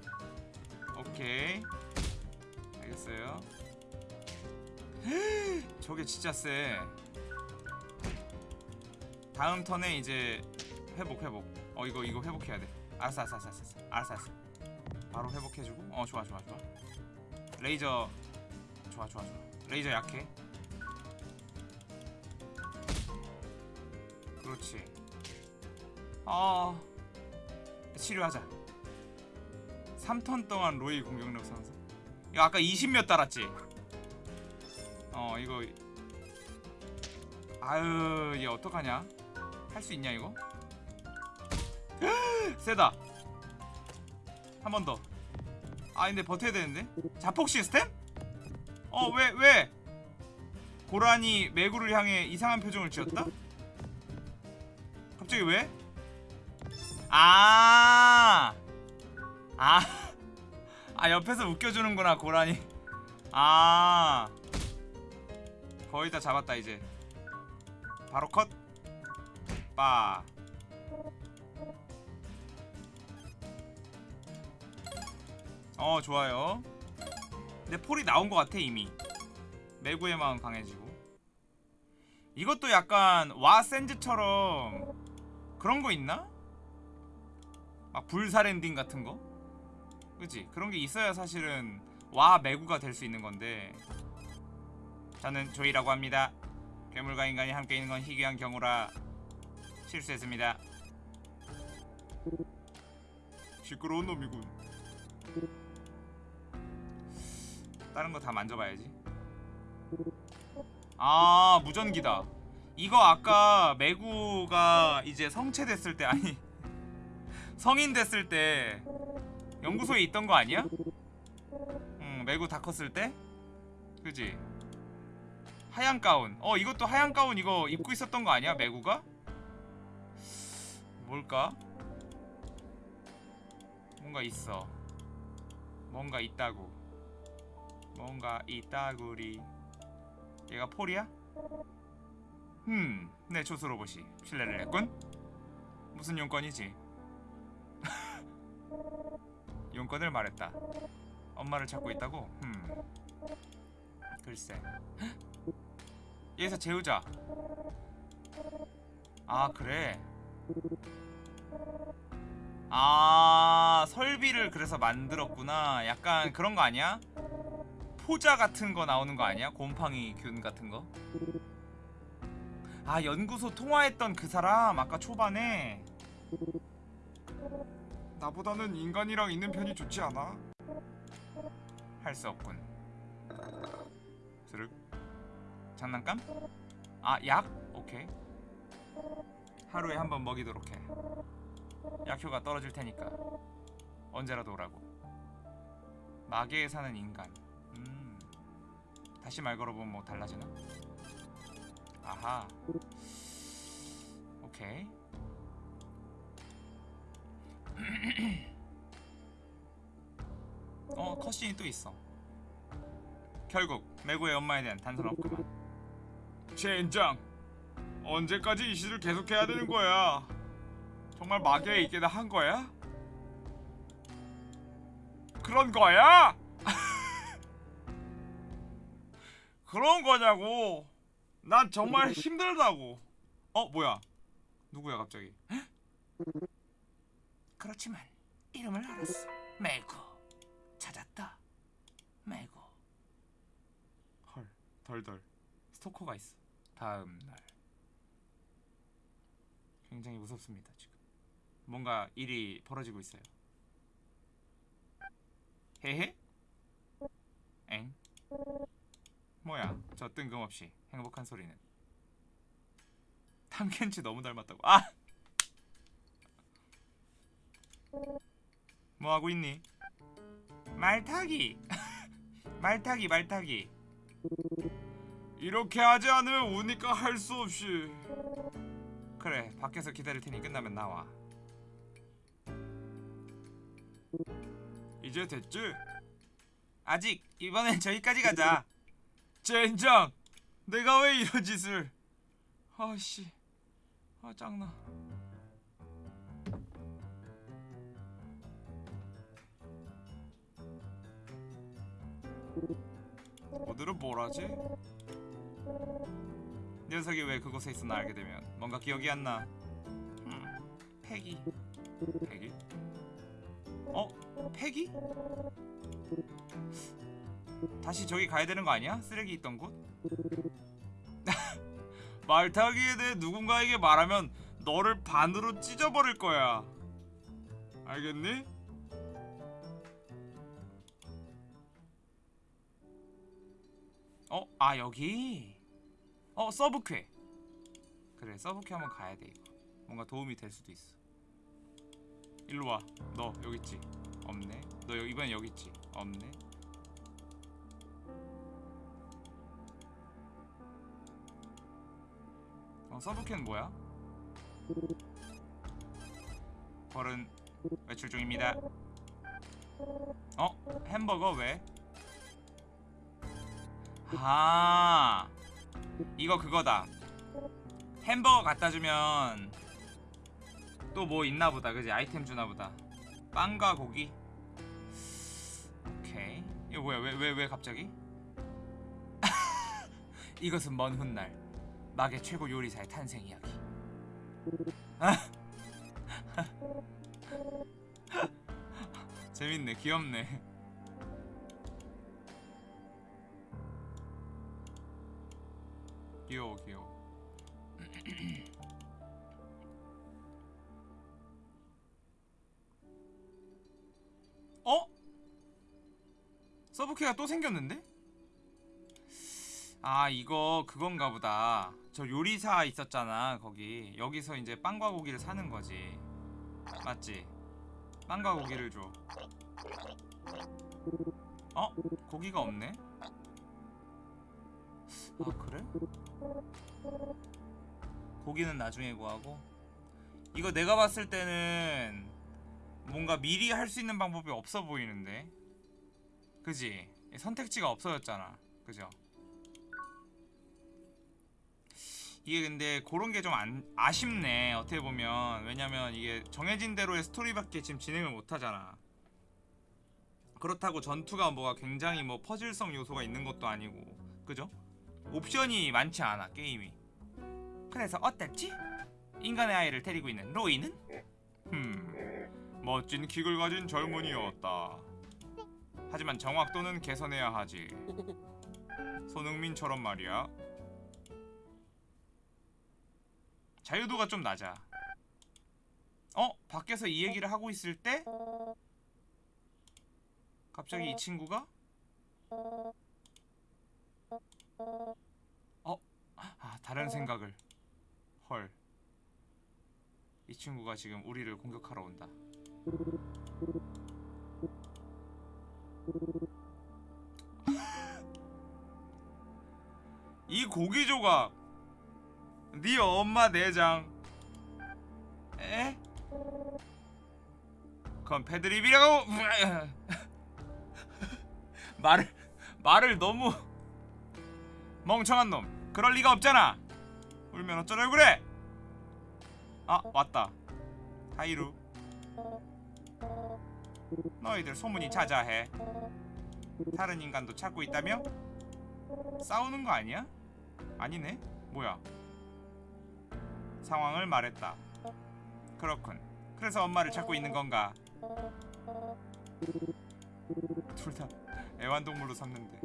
오케이. 알겠어요. 저게 진짜 세. 다음 턴에 이제 회복 회복. 어 이거 이거 회복해야 돼. 알았어 알았어 알았어 알았어. 알았어 알았어. 바로 회복해주고. 어 좋아 좋아 좋아. 레이저. 좋아 좋아 좋아. 레이저 약해. 그렇지. 아 치료하자. 3턴 동안 로이 공격력 상승. 이거 아까 20몇 달았지? 어 이거. 아유 얘 어떡하냐? 할 수 있냐 이거 세다 한 번 더 아 근데 버텨야 되는데 자폭 시스템? 어 왜 왜? 고라니 매구를 향해 이상한 표정을 지었다? 갑자기 왜? 아, 아, 아 옆에서 웃겨주는구나 고라니. 아, 거의 다 잡았다 이제. 바로 컷. 빠. 어 좋아요 근데 폴이 나온 것 같아 이미 매구의 마음 강해지고 이것도 약간 와 샌즈처럼 그런 거 있나? 막 불살 엔딩 같은 거? 그치? 그런 게 있어야 사실은 와 매구가 될 수 있는 건데 저는 조이라고 합니다 괴물과 인간이 함께 있는 건 희귀한 경우라 실수했습니다. 시끄러운 놈이군. 다른 거 다 만져봐야지. 아 무전기다. 이거 아까 매구가 이제 성체됐을 때 아니 성인 됐을 때 연구소에 있던 거 아니야? 응 매구 다 컸을 때? 그지? 하얀 가운 어 이것도 하얀 가운 이거 입고 있었던 거 아니야 매구가? 뭘까? 뭔가 있어 뭔가 있다고 뭔가 있다구리 얘가 폴이야? 음, 내 조수 로봇이 신뢰를 했군. 무슨 용건이지? 용건을 말했다. 엄마를 찾고 있다고? 음, 글쎄. 여기서 재우자. 아 그래. 아 설비를 그래서 만들었구나. 약간 그런 거 아니야? 포자 같은 거 나오는 거 아니야? 곰팡이 균 같은 거? 아 연구소 통화했던 그 사람 아까 초반에 나보다는 인간이랑 있는 편이 좋지 않아? 할 수 없군 스륵 장난감? 아 약? 오케이 하루에 한 번 먹이도록 해 약효가 떨어질 테니까 언제라도 오라고 마계에 사는 인간 음 다시 말 걸어보면 뭐 달라지나? 아하 오케이 어 컷신이 또 있어 결국 매구의 엄마에 대한 단서는 없구만 젠장 언제까지 이 시를 계속해야 되는 거야 정말 마계에 있게 다한 거야? 그런 거야? 그런 거냐고 난 정말 힘들다고. 어 뭐야? 누구야 갑자기? 그렇지만 이름을 알았어. 매구 찾았다. 매구. 헐 덜덜 스토커가 있어. 다음 날 굉장히 무섭습니다 지금. 뭔가 일이 벌어지고 있어요. 헤헤? 엥? 뭐야? 저 뜬금없이 행복한 소리는. 탐켄치 너무 닮았다고. 아! 뭐 하고 있니? 말타기. 말타기 말타기. 이렇게 하지 않으면 우니까 할 수 없이. 그래, 밖에서 기다릴 테니 끝나면 나와. 이제 됐지? 아직 이번엔 저기까지 가자. 젠장! 내가 왜 이런 짓을? 아씨, 아 짱나. 오늘은 뭘 하지? 녀석이 왜 그곳에 있었나 알게 되면 뭔가 기억이 안 나. 음, 패기. 패기? 어? 패기? 다시 저기 가야 되는 거 아니야? 쓰레기 있던 곳? 말타기에 대해 누군가에게 말하면 너를 반으로 찢어버릴 거야. 알겠니? 어? 아 여기? 어 서브퀘 그래 서브퀘 한번 가야 돼 이거 뭔가 도움이 될 수도 있어 일로 와너 여기 있지? 없네 너 여- 이번엔 여기 있지? 없네 어 서브퀘는 뭐야? 벌은 외출 중입니다. 어? 햄버거? 왜? 아 이거 그거다. 햄버거 갖다 주면 또 뭐 있나 보다 그지? 아이템 주나 보다. 빵과 고기? 오케이. 이거 뭐야? 왜 왜 왜 갑자기? 이것은 먼 훗날 막의 최고 요리사의 탄생 이야기. 아? 재밌네 귀엽네. 귀여워 귀여워. 어? 서브케가 또 생겼는데? 아 이거 그건가 보다. 저 요리사 있었잖아 거기 여기서 이제 빵과 고기를 사는 거지 맞지? 빵과 고기를 줘 어? 고기가 없네? 아 그래? 고기는 나중에 구하고 이거 내가 봤을 때는 뭔가 미리 할 수 있는 방법이 없어 보이는데 그지? 선택지가 없어졌잖아 그죠? 이게 근데 그런 게 좀 아쉽네 어떻게 보면. 왜냐면 이게 정해진 대로의 스토리밖에 지금 진행을 못하잖아. 그렇다고 전투가 뭐가 굉장히 뭐 퍼즐성 요소가 있는 것도 아니고. 그죠? 옵션이 많지 않아 게임이. 그래서 어땠지? 인간의 아이를 데리고 있는 로이는? 흠 멋진 킥을 가진 젊은이였다. 하지만 정확도는 개선해야 하지. 손흥민처럼 말이야 자유도가 좀 낮아. 어? 밖에서 이 얘기를 하고 있을 때? 갑자기 이 친구가? 어? 아 다른 생각을. 헐. 이 친구가 지금 우리를 공격하러 온다. 이 고기 조각 네 엄마 내장. 에? 그건 패드립이라고? 말을 말을 너무 멍청한 놈. 그럴 리가 없잖아. 울면 어쩌려고 그래 아 왔다. 하이루. 너희들 소문이 자자해. 다른 인간도 찾고 있다며? 싸우는 거 아니야? 아니네. 뭐야 상황을 말했다 그렇군 그래서 엄마를 찾고 있는 건가 둘 다 애완동물로 샀는데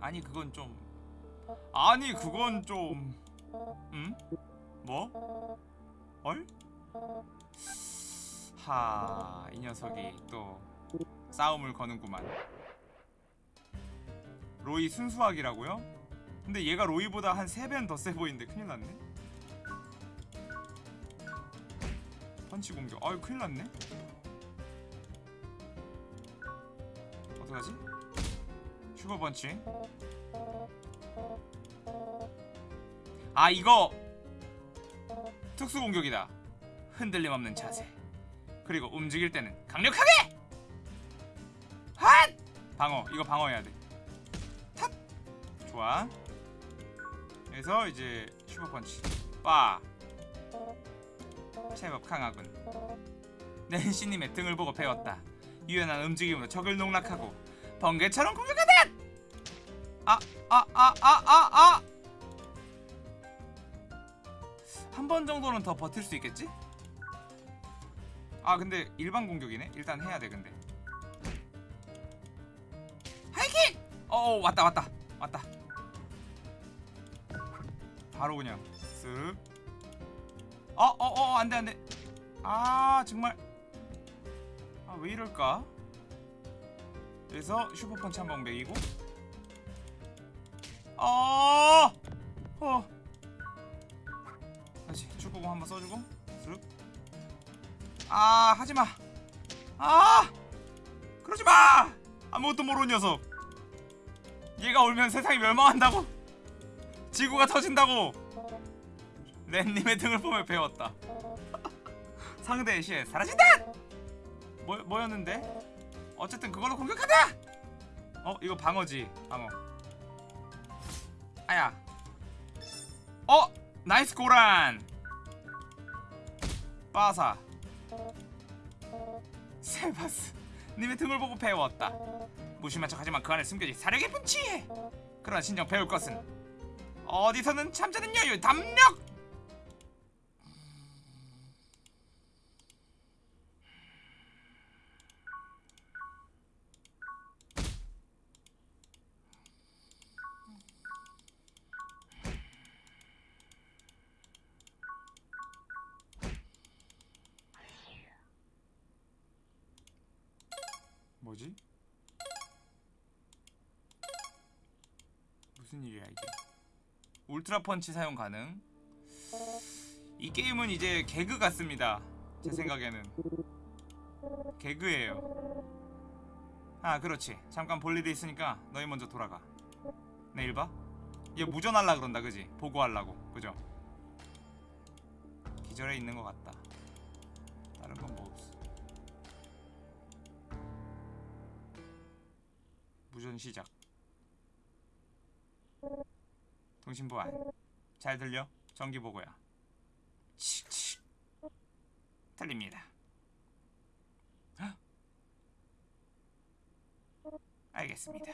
아니 그건 좀 아니 그건 좀 응? 뭐? 헐? 하, 이 녀석이 또 싸움을 거는구만. 로이 순수학이라고요? 근데 얘가 로이보다 한 3배는 더 세 보이는데 큰일 났네. 펀치 공격. 아유, 큰일 났네. 어떡하지? 슈퍼 펀치. 아, 이거 특수 공격이다. 흔들림 없는 자세. 그리고 움직일 때는 강력하게! 핫! 방어. 이거 방어해야 돼. 탓! 좋아. 그래서 이제 슈퍼 펀치. 빠. 제법 강하군. 낸시님의 등을 보고 배웠다. 유연한 움직임으로 적을 농락하고 번개처럼 공격하다! 아, 아, 아, 아, 아, 아! 한 번 정도는 더 버틸 수 있겠지? 아 근데 일반 공격이네? 일단 해야 돼 근데 하이킥! 어 왔다 왔다 왔다 바로 그냥 쓱. 어 어 어 안 돼 안 돼. 아 정말. 아 왜 이럴까? 그래서 슈퍼펀치 한방 매기고. 어 어. 다시 축구공 한번 써주고. 쓱 아 하지 마. 아 그러지 마! 아무것도 모르는 녀석. 얘가 울면 세상이 멸망한다고 지구가 터진다고. 랜님의 등을 보며 배웠다. 상대의 시에 사라진다! 뭐, 뭐였는데? 어쨌든 그걸로 공격하다! 어 이거 방어지 방어. 아야. 어 nice 고란! 빠사. 세바스 님의 등을 보고 배웠다. 무심한 척하지만 그 안에 숨겨진 깊은 지혜 그러나 진정 배울 것은 어디서는 참자는 여유 담력 뭐지? 무슨 일이야 이게 울트라 펀치 사용 가능. 이 게임은 이제 개그 같습니다. 제 생각에는 개그예요. 아 그렇지. 잠깐 볼 일이 있으니까 너희 먼저 돌아가. 내일 봐. 얘 무전할라 그런다 그지? 보고하려고 그죠? 기절해 있는 것 같다. 다른 건 뭐 없어. 무전 시작. 통신 보안. 잘 들려? 정기 보고야. 칙칙. 들립니다. 헉. 알겠습니다.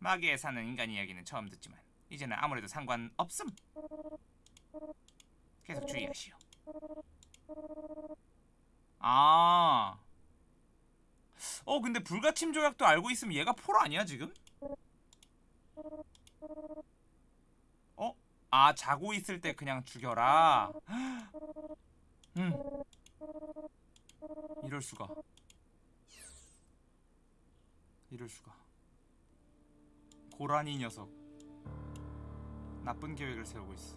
마계에 사는 인간 이야기는 처음 듣지만 이제는 아무래도 상관없음. 계속 주의하시오. 아. 어 근데 불가침 조약도 알고 있으면 얘가 폴 아니야 지금? 어? 아 자고 있을 때 그냥 죽여라. 음. 이럴 수가. 이럴 수가. 고라니 녀석. 나쁜 계획을 세우고 있어.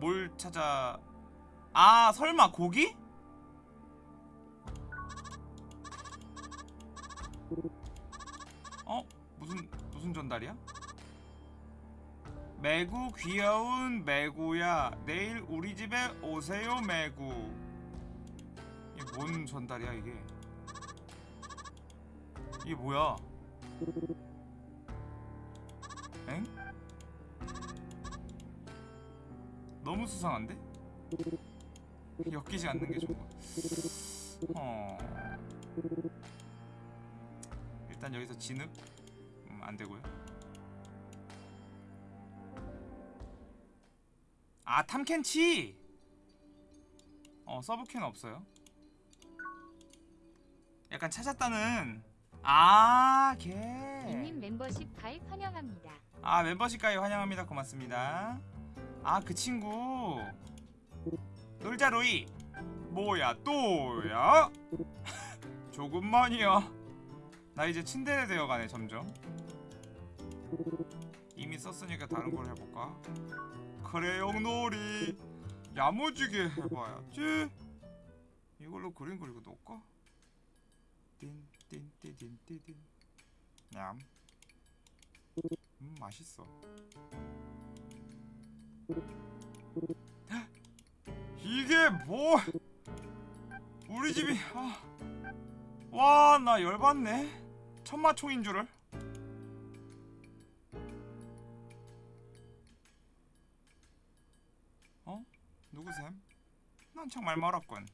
뭘 찾아? 아 설마 고기? 어 무슨 무슨 전달이야? 매구 귀여운 매구야 내일 우리 집에 오세요 매구 이게 뭔 전달이야 이게 이게 뭐야 엥? 너무 수상한데? 엮이지 않는 게 좋은 거. 어. 일단 여기서 진흙 음, 안 되고요. 아 탐켄치. 어 서브캔 없어요. 약간 찾았다는 아 걔. 닉님 멤버십 가입 환영합니다. 아 멤버십 가입 환영합니다 고맙습니다 아 그 친구 놀자 로이 뭐야 또야 조금만이야 나 이제 침대에 되어가네 점점 이미 썼으니까 다른 걸 해볼까 크레용 놀이 야무지게 해봐야지 이걸로 그림 그리고 놓을까 띵띵띵띵띵띵 냠 음 맛있어. 이게 뭐? 우리 집이 아. 와, 나 열받네. 천마총인 줄을. 누구셈? 난 정말 멀었군.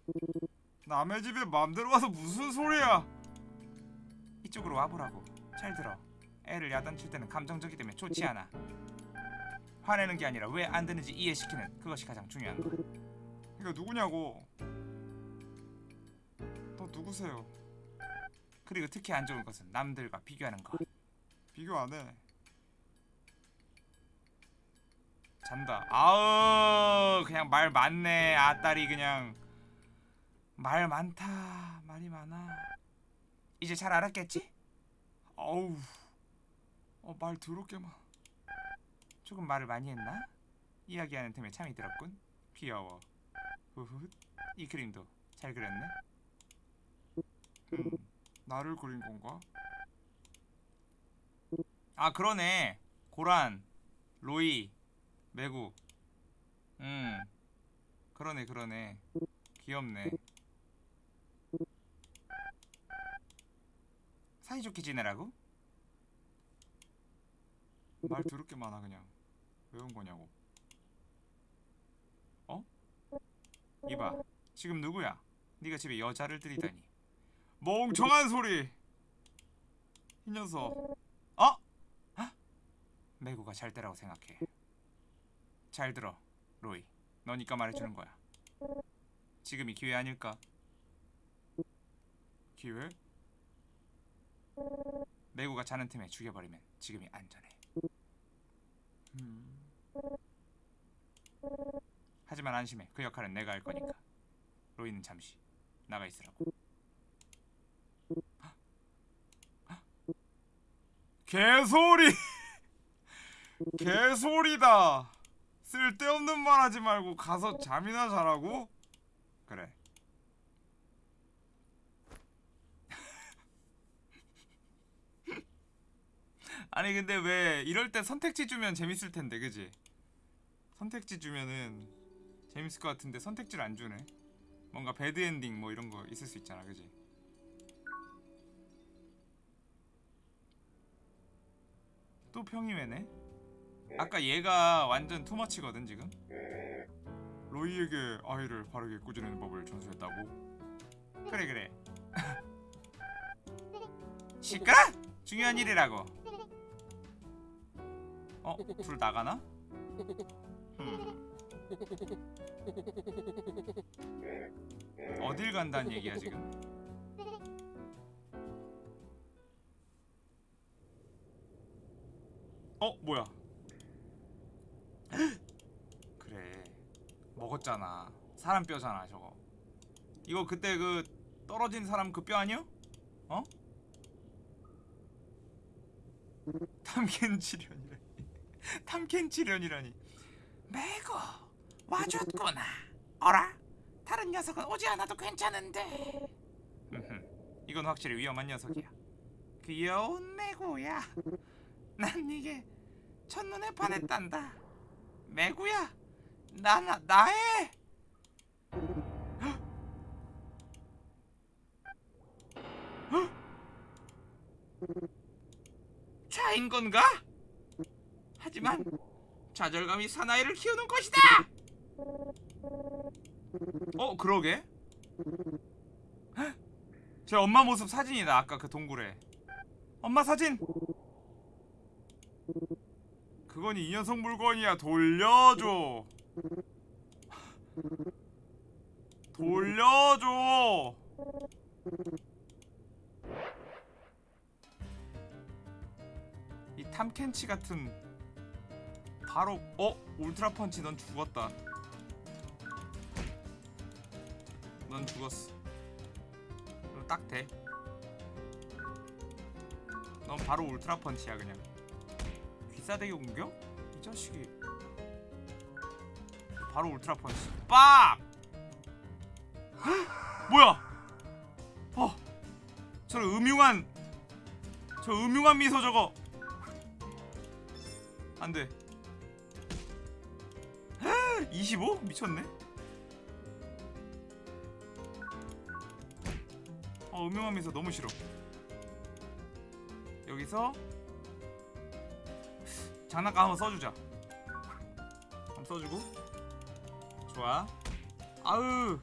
남의 집에 맘대로 와서 무슨 소리야? 이쪽으로 와보라고. 잘 들어. 애를 야단칠 때는 감정적이 되면 좋지 않아. 화내는 게 아니라 왜 안 되는지 이해시키는 그것이 가장 중요한 거야. 이거 누구냐고. 너 누구세요? 그리고 특히 안 좋은 것은 남들과 비교하는 것. 비교 안 해. 잔다. 아우 그냥 말 많네. 아딸이 그냥 말 많다. 말이 많아. 이제 잘 알았겠지? 어우. 어, 말 더럽게만. 조금 말을 많이 했나? 이야기하는 틈에 참이 들었군. 귀여워. 후훗. 이 그림도 잘 그렸네. 음, 나를 그린 건가? 아 그러네. 고란, 로이, 매구. 음, 그러네 그러네. 귀엽네. 사이좋게 지내라고? 말 더럽게 많아 그냥 왜 온 거냐고 어? 이봐 지금 누구야? 네가 집에 여자를 들이다니 멍청한 소리 이 녀석 어? 헉? 매구가 잘 때라고 생각해 잘 들어 로이. 너니까 말해주는 거야. 지금이 기회 아닐까? 기회? 메구가 자는 틈에 죽여버리면 지금이 안전해. 음. 하지만 안심해. 그 역할은 내가 할 거니까. 로이는 잠시 나가 있으라고. 개소리! 개소리다! 쓸데없는 말 하지 말고 가서 잠이나 자라고? 그래. 아니 근데 왜 이럴 때 선택지 주면 재밌을 텐데 그지? 선택지 주면은 재밌을 것 같은데 선택지를 안 주네. 뭔가 bad ending 뭐 이런 거 있을 수 있잖아 그지? 또 평이회네 아까 얘가 완전 too much거든 지금? 로이에게 아이를 바르게 꾸짖는 법을 전수했다고? 그래 그래. 시끄러! 중요한 일이라고. 어? 불 나가나? 음. 어딜 간다는 얘기야 지금? 어 뭐야 그래 먹었잖아 사람 뼈잖아 저거 이거 그때 그 떨어진 사람 그 뼈 아니야? 어? 탐켄 치련이라니 탐켄 치련이라니 매고 와줬구나. 어라? 다른 녀석은 오지 않아도 괜찮은데. 이건 확실히 위험한 녀석이야 귀여운 매고야. 난 이게 첫눈에 반했단다. 매고야, 나, 나 나의 자인 건가? 하지만 좌절감이 사나이를 키우는 것이다. 어 그러게? 헉! 제 엄마 모습 사진이다 아까 그 동굴에. 엄마 사진 그건 이 녀석 물건이야 돌려줘 돌려줘 이 탐켄치 같은 바로 어 울트라 펀치 넌 죽었다 넌 죽었어. 그럼 딱 돼. 넌 바로 울트라 펀치야 그냥. 귀싸대기 공격? 이 자식이. 바로 울트라 펀치. 빡! 헉! 뭐야? 어. 저 음흉한 저 음흉한 미소 저거. 안 돼. 25? 미쳤네. 어 음흉하면서 너무 싫어 여기서 장난감 한번 써주자. 한번 써주고. 좋아. 아으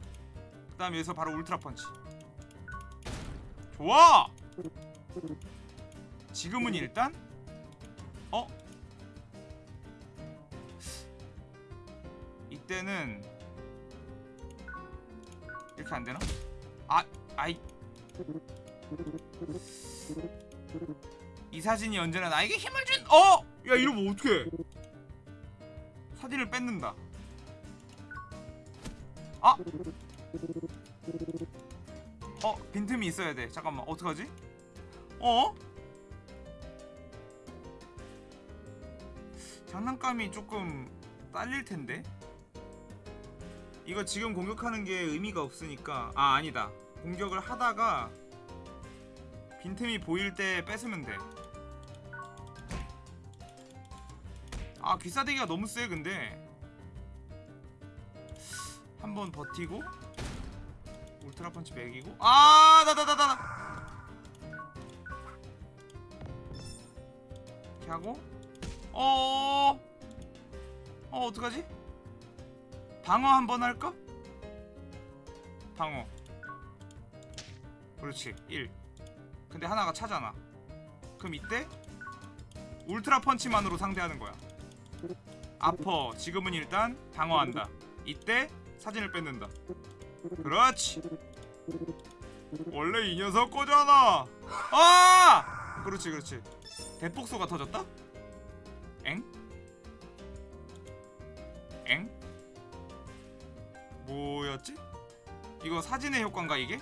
그 다음 여기서 바로 울트라 펀치. 좋아! 지금은 일단 어? 이때는 이렇게 안되나? 아 아이. 이 사진이 언제나 나에게 힘을 준 어! 야 이러면 어떡해 사진을 뺏는다 아! 어 빈틈이 있어야 돼 잠깐만 어떡하지? 어? 장난감이 조금 딸릴 텐데 이거 지금 공격하는 게 의미가 없으니까 아 아니다 공격을 하다가 빈틈이 보일 때 뺏으면 돼. 아 귀싸대기가 너무 세 근데. 한번 버티고 울트라 펀치 매기고. 아 나나나나 이렇게 하고. 어 어, 어떡하지? 방어 한번 할까? 방어. 그렇지 1 근데 하나가 차잖아. 그럼 이때 울트라 펀치만으로 상대하는 거야 아퍼. 지금은 일단 방어한다. 이때 사진을 뺏는다. 그렇지. 원래 이 녀석 거잖아. 아! 그렇지 그렇지. 대폭소가 터졌다? 엥? 엥? 뭐였지? 이거 사진의 효과인가 이게?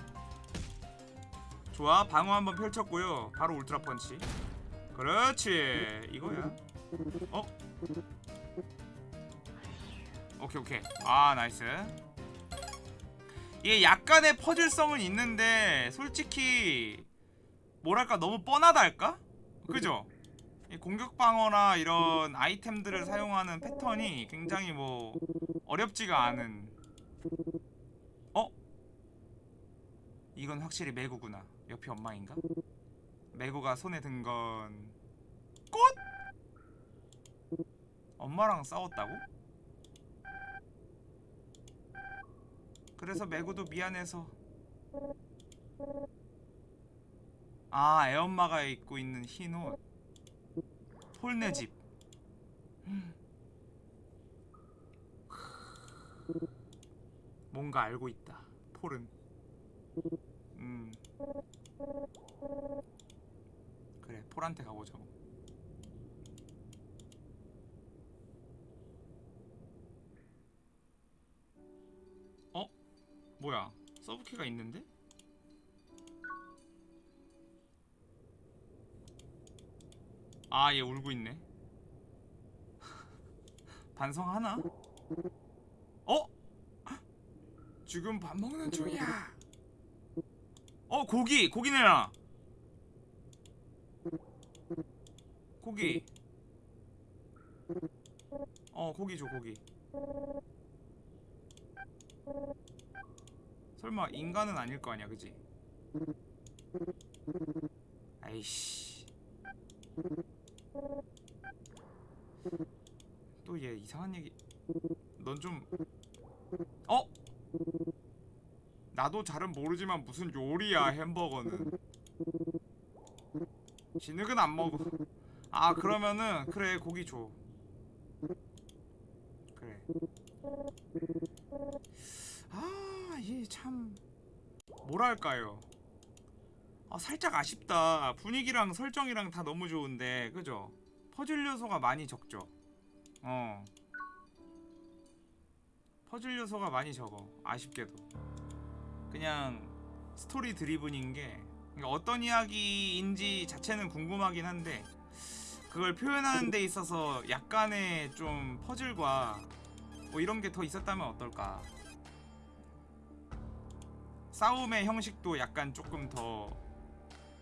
좋아 방어 한번 펼쳤고요. 바로 울트라 펀치. 그렇지. 이거야. 어? 오케이 오케이 아 nice 이게 약간의 퍼즐성은 있는데 솔직히 뭐랄까 너무 뻔하다 할까? 그죠? 이 공격 방어나 이런 아이템들을 사용하는 패턴이 굉장히 뭐 어렵지가 않은 어? 이건 확실히 매구구나 옆이 엄마인가? 매구가 손에 든 건 꽃? 엄마랑 싸웠다고? 그래서 매구도 미안해서. 아 애엄마가 입고 있는 흰옷. 폴네 집. 음. 뭔가 알고 있다. 폴은. 음. 그래 폴한테 가보자고 뭐야 서브키가 있는데? 아 얘 울고 있네 반성하나? 어? 지금 밥 먹는 중이야 어 고기 고기 내놔 고기 어 고기 줘 고기 설마 인간은 아닐 거 아니야 그지? 아이씨. 또 얘 이상한 얘기. 넌 좀 어? 나도 잘은 모르지만 무슨 요리야 햄버거는. 진흙은 안 먹어. 아 그러면은 그래 고기 줘. 그래. 아 얘 참. 뭐랄까요? 아 살짝 아쉽다. 분위기랑 설정이랑 다 너무 좋은데 그죠? 퍼즐 요소가 많이 적죠. 어. 퍼즐 요소가 많이 적어 아쉽게도. 그냥 스토리 드리븐인 게 그러니까 어떤 이야기인지 자체는 궁금하긴 한데 그걸 표현하는 데 있어서 약간의 좀 퍼즐과 뭐 이런 게 더 있었다면 어떨까 싸움의 형식도 약간 조금 더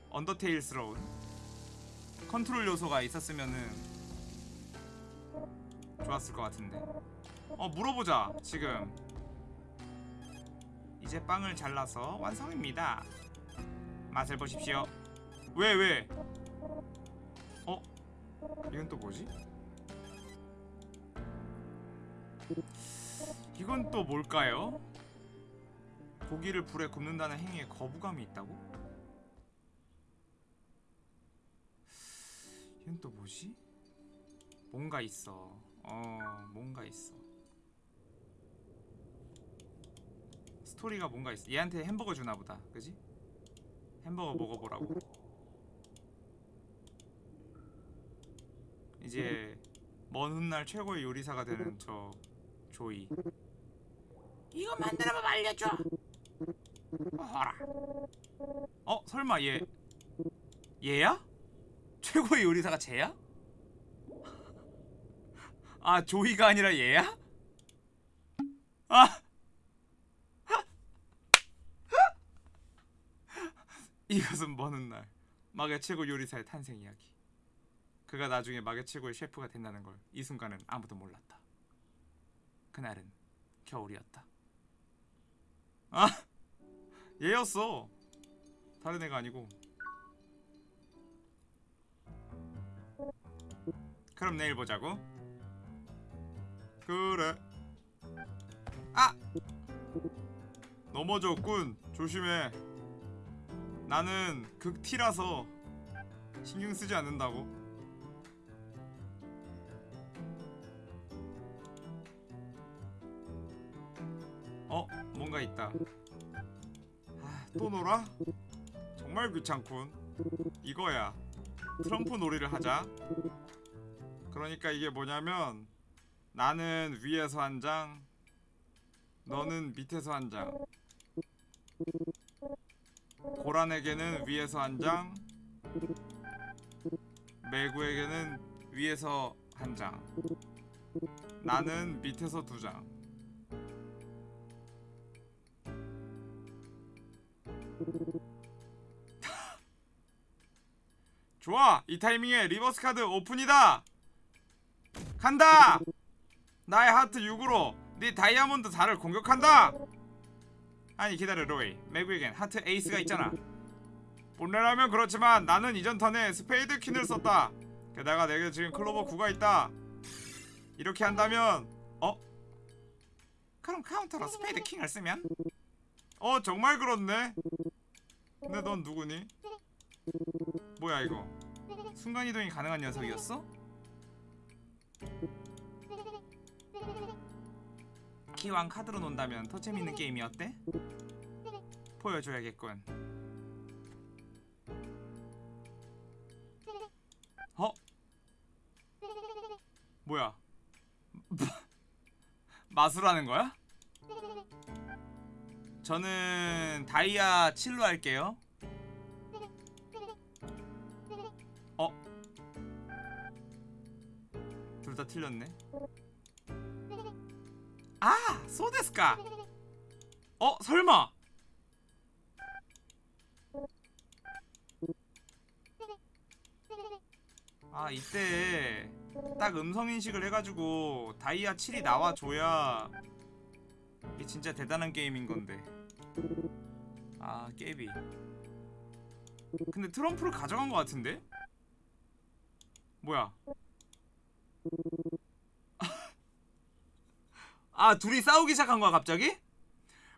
언더테일스러운 컨트롤 요소가 있었으면은 좋았을 것 같은데 어 물어보자 지금 이제 빵을 잘라서 완성입니다 맛을 보십시오 왜 왜? 어? 이건 또 뭐지? 이건 또 뭘까요? 고기를 불에 굽는다는 행위에 거부감이 있다고? 이건 또 뭐지? 뭔가 있어. 어, 뭔가 있어. 스토리가 뭔가 있어. 얘한테 햄버거 주나 보다. 그지? 햄버거 먹어보라고. 이제 먼 훗날 최고의 요리사가 되는 저 조이. 이거 만들어봐 알려줘. 어라. 어 설마 얘 얘야? 최고의 요리사가 쟤야? 아 조이가 아니라 얘야? 아 이것은 먼 훗날 마계 최고 요리사의 탄생 이야기. 그가 나중에 마계 최고의 셰프가 된다는 걸 이 순간은 아무도 몰랐다. 그날은 겨울이었다. 아 얘였어. 다른 애가 아니고. 그럼 내일 보자고. 그래. 아! 넘어졌군. 조심해. 나는 극티라서 신경 쓰지 않는다고. 어, 뭔가 있다. 아, 또 놀아? 정말 귀찮군. 이거야. 트럼프 놀이를 하자. 그러니까 이게 뭐냐면 나는 위에서 한 장, 너는 밑에서 한 장. 고란에게는 위에서 한 장, 매구에게는 위에서 한 장. 나는 밑에서 두 장. 좋아! 이 타이밍에 reverse 카드 오픈이다! 간다! 나의 하트 6으로 네 다이아몬드 4를 공격한다! 아니 기다려 로이 매구에겐 하트 에이스가 있잖아 본래라면 그렇지만 나는 이전 턴에 스페이드 퀸을 썼다 게다가 내게 지금 클로버 9가 있다 이렇게 한다면 어? 그럼 카운터로 스페이드 킹을 쓰면? 어 정말 그렇네 근데 넌 누구니? 뭐야 이거 순간이동이 가능한 녀석이었어? 기왕 카드로 논다면 더 재밌는 게임이 어때? 보여줘야겠군 어? 뭐야 마술하는 거야? 저는 다이아 7로 할게요 어? 둘 다 틀렸네 아! 소데스까! 어? 설마! 아 이때 딱 음성인식을 해가지고 다이아 7이 나와줘야 이게 진짜 대단한 게임인 건데 아 깨비. 근데 트럼프를 가져간 것 같은데? 뭐야? 아 둘이 싸우기 시작한 거야 갑자기?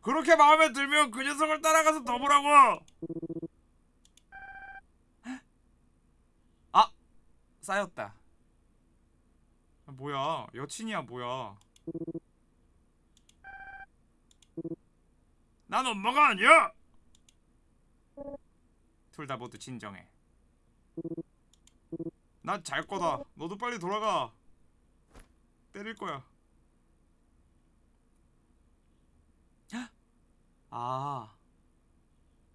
그렇게 마음에 들면 그 녀석을 따라가서 더 보라고! 아! 쌓였다. 아, 뭐야? 여친이야 뭐야 난 엄마가 아니야 둘 다 모두 진정해 난 잘 거다 너도 빨리 돌아가 때릴 거야 아.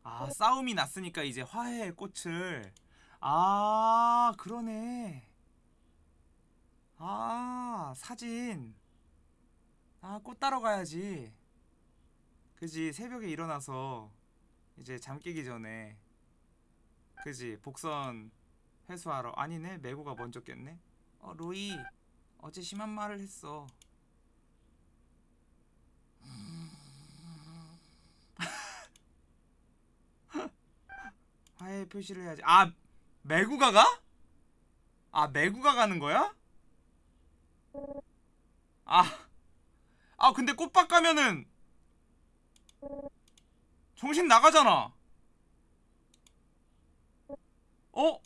아, 싸움이 났으니까 이제 화해의 꽃을. 아, 그러네. 아, 사진. 아, 꽃 따러 가야지. 그지, 새벽에 일어나서 이제 잠 깨기 전에. 그지, 복선 회수하러. 아니네, 매구가 먼저 깼네. 어, 로이. 어제 심한 말을 했어. 화해 표시를 해야지. 아 매구가 가? 아 매구가 가는 거야? 아, 아 근데 꽃밭 가면은 정신 나가잖아. 어?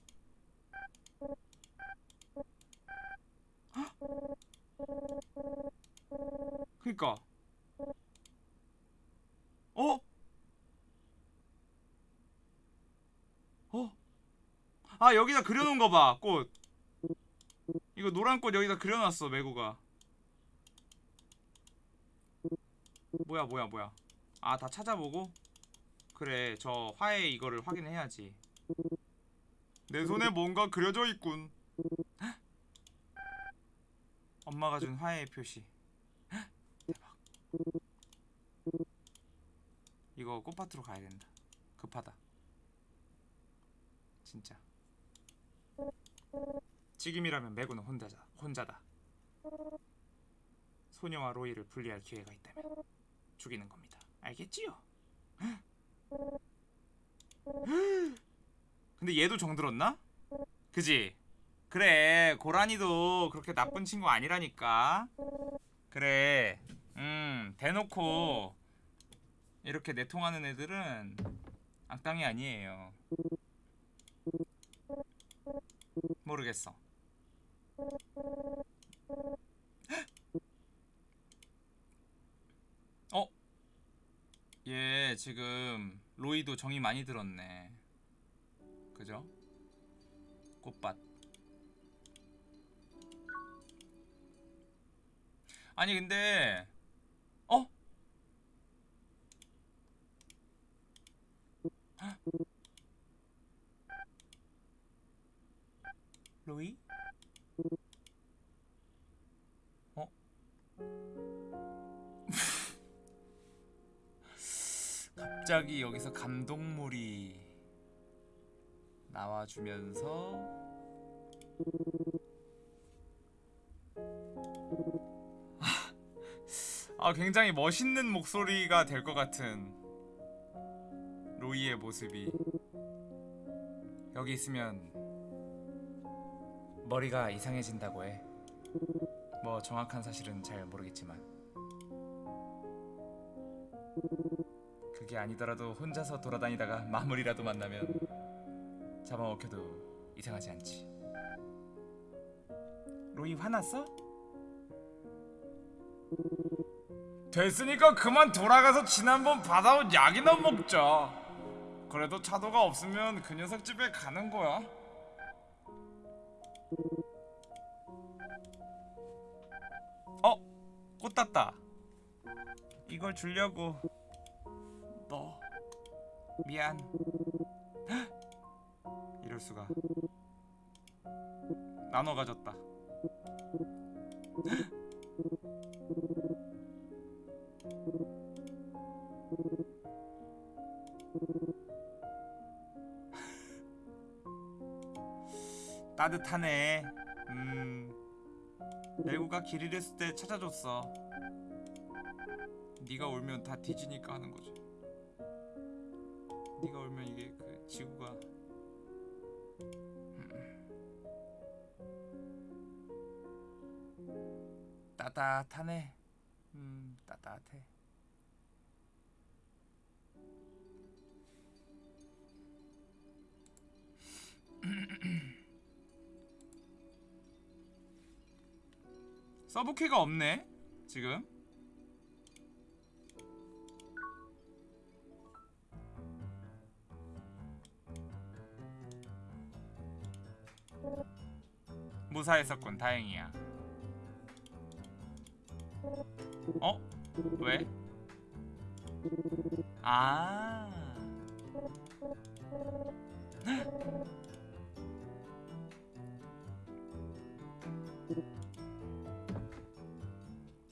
그니까. 어? 어? 아 여기다 그려놓은 거 봐. 꽃. 이거 노란 꽃 여기다 그려놨어 매구가. 뭐야 뭐야 뭐야. 아 다 찾아보고. 그래 저 화해 이거를 확인해야지. 내 손에 뭔가 그려져 있군. 헉! 엄마가 준 화해의 표시. 헉! 대박. 이거 꽃밭으로 가야 된다. 급하다. 진짜. 지금이라면 매구는 혼자자, 혼자다. 소녀와 로이를 분리할 기회가 있다면 죽이는 겁니다. 알겠지요? 근데 얘도 정들었나? 그지? 그래 고라니도 그렇게 나쁜 친구 아니라니까 그래 음 대놓고 이렇게 내통하는 애들은 악당이 아니에요 모르겠어. 어? 얘 지금 로이도 정이 많이 들었네. 그죠? 꽃밭. 아니 근데 어? 갑자기 여기서 감동물이 나와주면서 아 굉장히 멋있는 목소리가 될 것 같은 로이의 모습이 여기 있으면 머리가 이상해진다고 해. 뭐 정확한 사실은 잘 모르겠지만 그게 아니더라도 혼자서 돌아다니다가 마무리라도 만나면 잡아먹혀도 이상하지 않지. 로이 화났어? 됐으니까 그만 돌아가서 지난번 받아온 약이나 먹자. 그래도 차도가 없으면 그 녀석 집에 가는 거야. 어? 꽃 땄다. 이걸 주려고. 너 미안. 헉! 이럴 수가. 나눠 가졌다. 따뜻하네. 음. 레고가 길 잃었을 때 찾아줬어. 네가 울면 다 뒤지니까 하는 거지. 네가 울면 이게 그 지구가 음. 따뜻하네. 음, 따뜻해. 서브키가 없네. 지금. 무사했었군. 다행이야. 어? 왜? 아.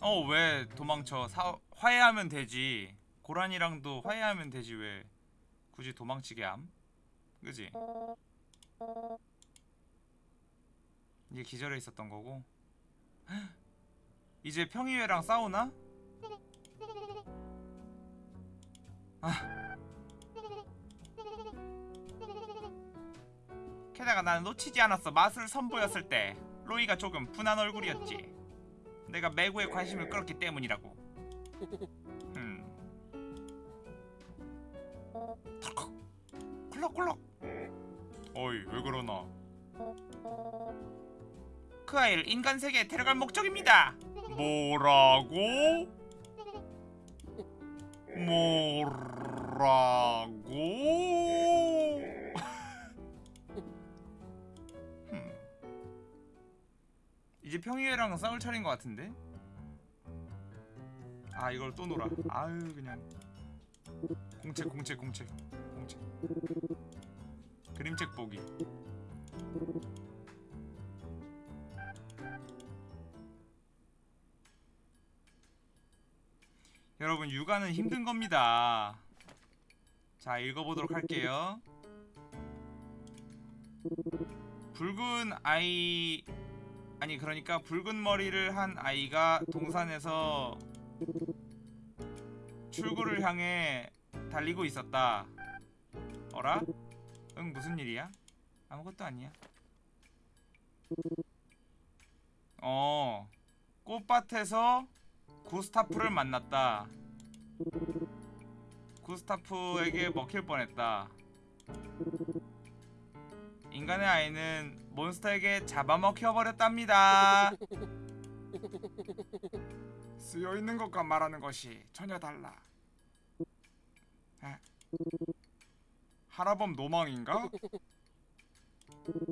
어 왜 도망쳐 사, 화해하면 되지 고란이랑도 화해하면 되지 왜 굳이 도망치게 함 그지 이게 기절해 있었던 거고 헉, 이제 평이회랑 싸우나 아 게다가 나는 놓치지 않았어 맛을 선보였을 때 로이가 조금 분한 얼굴이었지 내가 매구에 관심을 끌었기 때문이라고. 음. 덜컥. 꿀럭꿀럭. 어이 왜 그러나? 그 아이를 인간 세계에 데려갈 목적입니다. 뭐라고? 뭐라고? 흠. 이제 평이회랑 싸울 차례인 것 같은데? 아 이걸 또 놀아 아유 그냥 공책 공책 공책 공책 그림책 보기 여러분 육아는 힘든 겁니다 자 읽어보도록 할게요 붉은 아이 아니 그러니까 붉은 머리를 한 아이가 동산에서 출구를 향해 달리고 있었다. 어라? 응 무슨 일이야? 아무것도 아니야. 어 꽃밭에서 구스타프를 만났다. 구스타프에게 먹힐 뻔했다. 인간의 아이는 몬스터에게 잡아먹혀 버렸답니다. 쓰여 있는 것과 말하는 것이 전혀 달라. 에? 하라범 노망인가?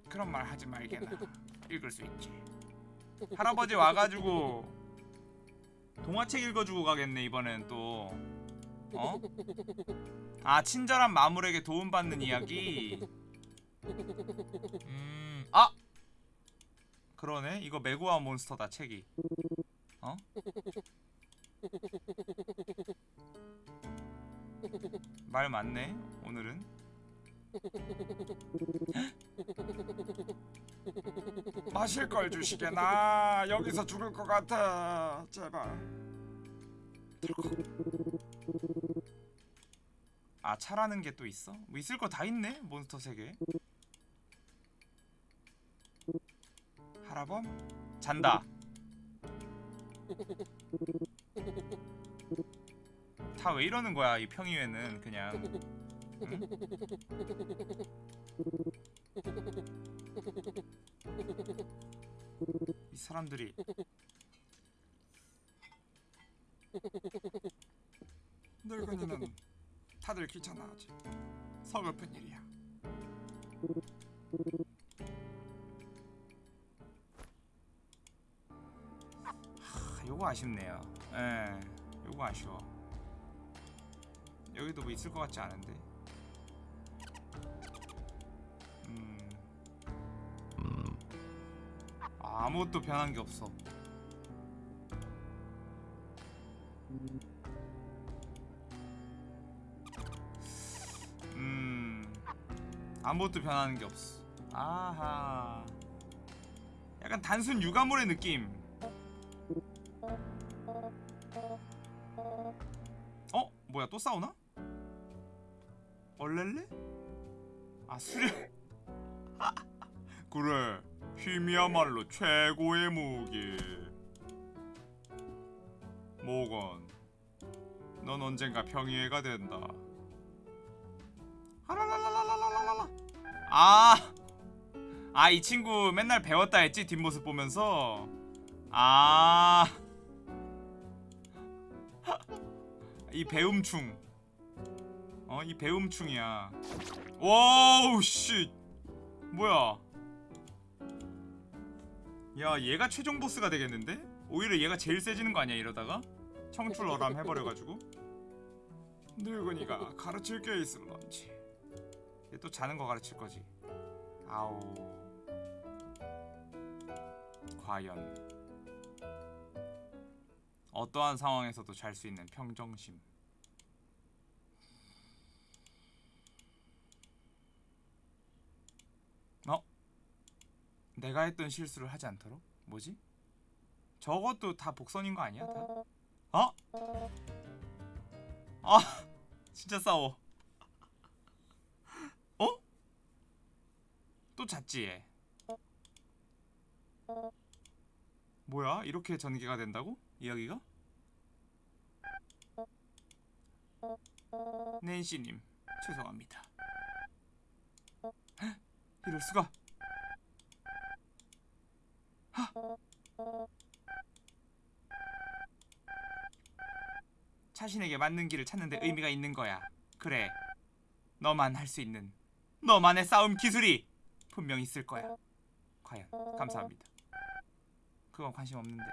그런 말 하지 말게나. 읽을 수 있지. 할아버지 와가지고 동화책 읽어주고 가겠네 이번엔 또. 어? 아 친절한 마물에게 도움받는 이야기. 음, 아! 그러네. 이거 메구아 몬스터다, 책이. 어? 말 많네 오늘은 마실 걸 주시게. 나 여기서 죽을 것 같아. 제발. 아 차라는 게 또 있어? 뭐 있을 거 다 있네 몬스터 세계. 하라범? 잔다. 다 왜 이러는 거야 이 평이회는 그냥. 응? 이 사람들이 늙은이는 다들 귀찮아하지. 서글픈 일이야. 하, 요거 아쉽네요. 예 요거 아쉬워. 여기도 뭐 있을 것 같지 않은데 아, 아무것도 변한 게 없어 음 아무것도 변하는 게 없어 아하 약간 단순 유가몰의 느낌 어? 뭐야 또 싸우나? 얼렐레? 아 수련 그래 팀이야말로 최고의 무기 모건 넌 언젠가 평의해가 된다 아! 아, 이 친구 맨날 배웠다 했지? 뒷모습 보면서? 아. 이 배움충. 어, 이 배움충이야. 오우, 씨. 뭐야. 야, 얘가 최종 보스가 되겠는데? 오히려 얘가 제일 세지는 거 아니야, 이러다가? 청출어람 해버려가지고. 늙은이가 가르칠 게 있을런지. 얘 또 자는 거 가르칠 거지. 아우. 과연 어떠한 상황에서도 잘 수 있는 평정심. 내가 했던 실수를 하지 않도록? 뭐지? 저것도 다 복선인 거 아니야? 다? 어? 아, 진짜 싸워. 어? 또 잤지 얘. 뭐야? 이렇게 전개가 된다고? 이야기가? 낸시님 죄송합니다. 헉, 이럴 수가. 하. 자신에게 맞는 길을 찾는데 의미가 있는 거야. 그래. 너만 할 수 있는 너만의 싸움 기술이 분명 있을 거야. 과연 감사합니다. 그건 관심 없는데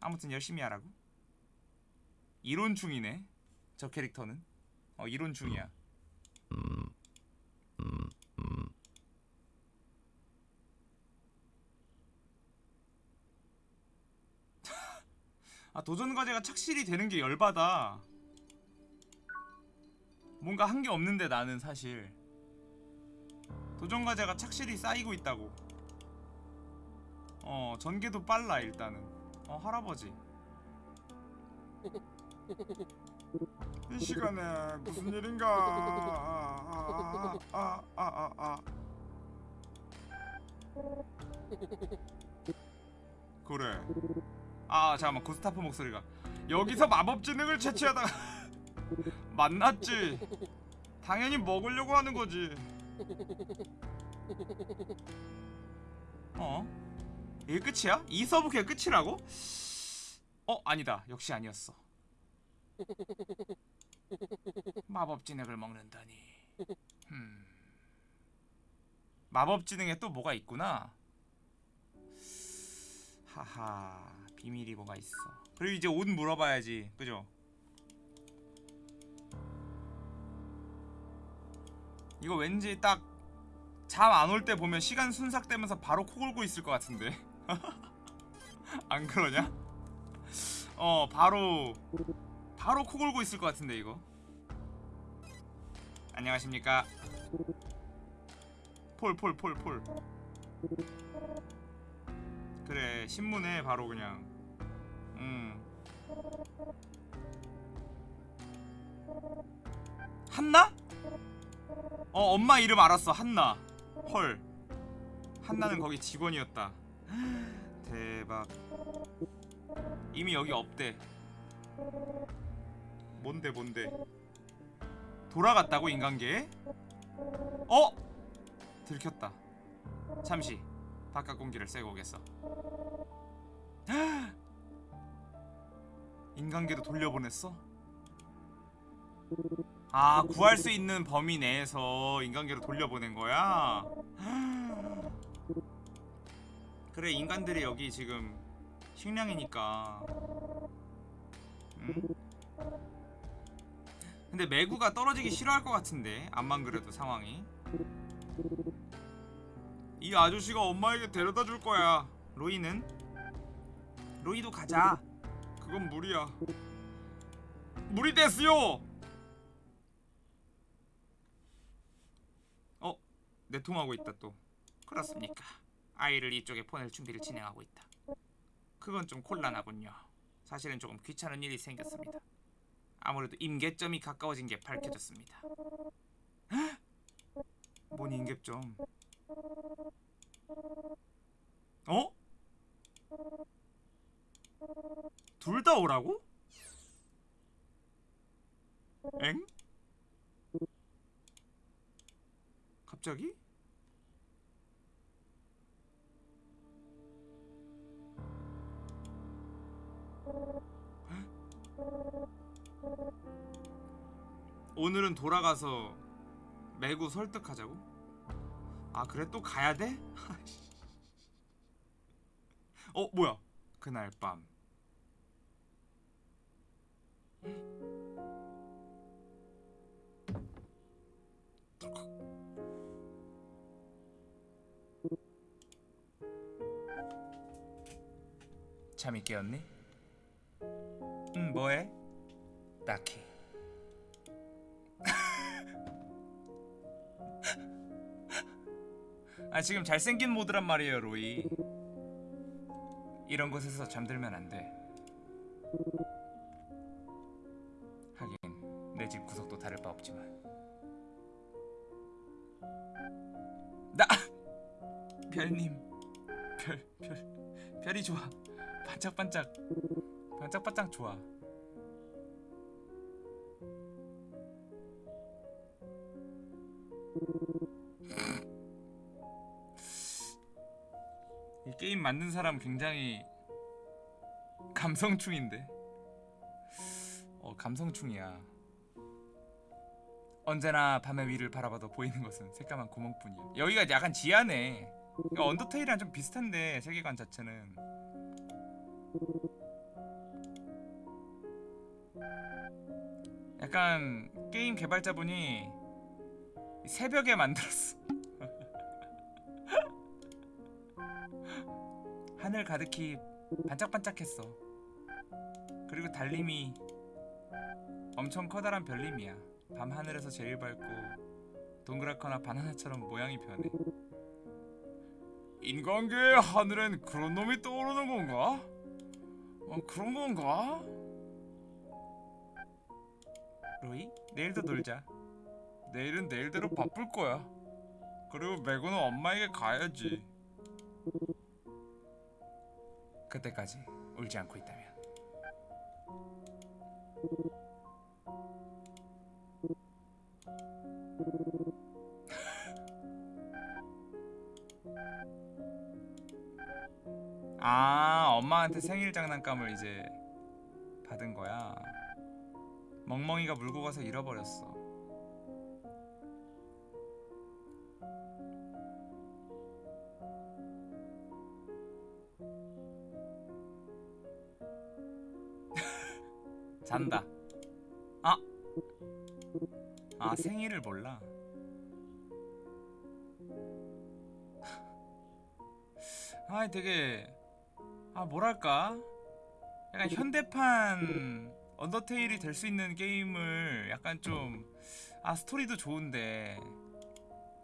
아무튼 열심히 하라고. 이론 중이네. 저 캐릭터는 어 이론 중이야. 아 도전 과제가 착실히 되는 게 열받아. 뭔가 한 게 없는데 나는 사실 도전 과제가 착실히 쌓이고 있다고. 어 전개도 빨라 일단은. 어 할아버지. 이 시간에 무슨 일인가? 아아아아 아, 아, 아, 아. 그래. 아 잠깐만 구스타프 목소리가 여기서 마법 지능을 채취하다가 만났지. 당연히 먹으려고 하는 거지. 어? 이게 끝이야? 이 서브 그게 끝이라고? 어 아니다 역시 아니었어. 마법 진액을 먹는다니. 음. 마법 진액에 또 뭐가 있구나. 하하 비밀이 뭐가 있어. 그리고 이제 옷 물어봐야지, 그죠? 이거 왠지 딱 잠 안 올 때 보면 시간 순삭되면서 바로 코 골고 있을 것 같은데. 안 그러냐? 어 바로 바로 코 골고 있을 것 같은데 이거 안녕하십니까 폴 폴 폴 폴 그래 신문에 바로 그냥 음. 한나? 어 엄마 이름 알았어. 한나. 헐. 한나는 거기 직원이었다. 대박. 이미 여기 없대. 뭔데 뭔데? 돌아갔다고 인간계에? 어? 들켰다. 잠시. 바깥 공기를 쐬고 오겠어 인간계도 돌려보냈어? 아 구할 수 있는 범위 내에서 인간계로 돌려보낸 거야? 그래 인간들이 여기 지금 식량이니까 음? 근데 매구가 떨어지기 싫어할 것 같은데 암만 그래도 상황이 이 아저씨가 엄마에게 데려다 줄 거야 로이는? 로이도 가자 그건 무리야. 무리 됐어요! 어? 내통하고 있다 또. 그렇습니까? 아이를 이쪽에 보낼 준비를 진행하고 있다. 그건 좀 곤란하군요. 사실은 조금 귀찮은 일이 생겼습니다. 아무래도 임계점이 가까워진 게 밝혀졌습니다. 헉! 뭔 임계점? 어? 둘 다 오라고? 엥? 갑자기? 오늘은 돌아가서 매구 설득하자고? 아 그래 또 가야 돼? 어 뭐야 그날 밤 잠이 깨었니? 응 뭐해? 딱히 아 지금 잘생긴 모드란 말이에요 로이 이런 곳에서 잠들면 안돼 내 집 구석도 다를 바 없지만. 나! 별님. 별 별 별이 좋아. 반짝반짝 반짝반짝 좋아. 이 게임 만든 사람 굉장히 감성충인데? 어 감성충이야 언제나 밤의 위를 바라봐도 보이는 것은 새까만 구멍뿐이야 여기가 약간 지하네 언더테일이랑 좀 비슷한데 세계관 자체는 약간 게임 개발자분이 새벽에 만들었어 하늘 가득히 반짝반짝했어. 그리고 달림이 엄청 커다란 별님이야. 밤 하늘에서 제일 밝고 동그랗거나 바나나처럼 모양이 변해. 인간계의 하늘엔 그런 놈이 떠오르는 건가? 어 그런 건가? 로이 내일도 놀자. 내일은 내일대로 바쁠 거야. 그리고 매구는 엄마에게 가야지. 그때까지 울지 않고 있다면 엄마한테 생일 장난감을 이제 받은 거야 멍멍이가 물고 가서 잃어버렸어 잔다. 아, 아 생일을 몰라. 아, 되게 아 뭐랄까, 약간 현대판 언더테일이 될 수 있는 게임을 약간 좀 아 스토리도 좋은데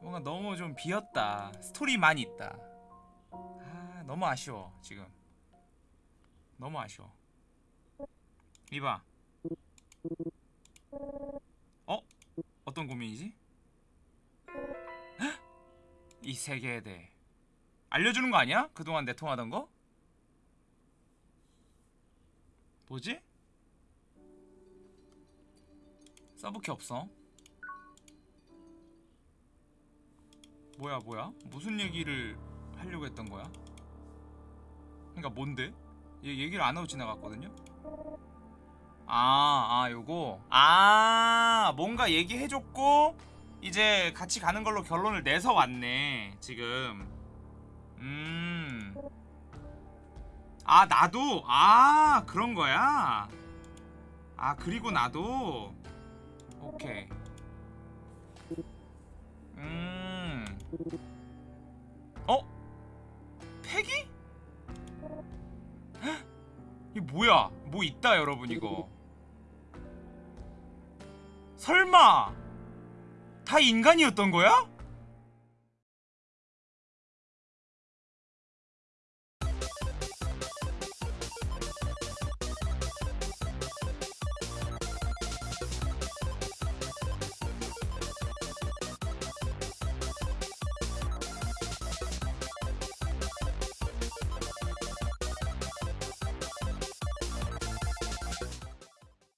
뭔가 너무 좀 비었다 스토리만 있다 아 너무 아쉬워 지금 너무 아쉬워 이봐 어? 어떤 고민이지? 헉! 이 세계에 대해 알려주는 거 아니야? 그동안 내통하던 거? 뭐지? 서브키 없어 뭐야 뭐야 무슨 얘기를 하려고 했던 거야 그러니까 뭔데 얘 얘기를 안 하고 지나갔거든요 아, 아, 요거. 아, 뭔가 얘기해줬고, 이제 같이 가는 걸로 결론을 내서 왔네, 지금. 음. 아, 나도? 아, 그런 거야? 아, 그리고 나도? 오케이. 음. 어? 패기? 헉? 이게 뭐야? 뭐 있다, 여러분, 이거. 설마 다 인간이었던 거야?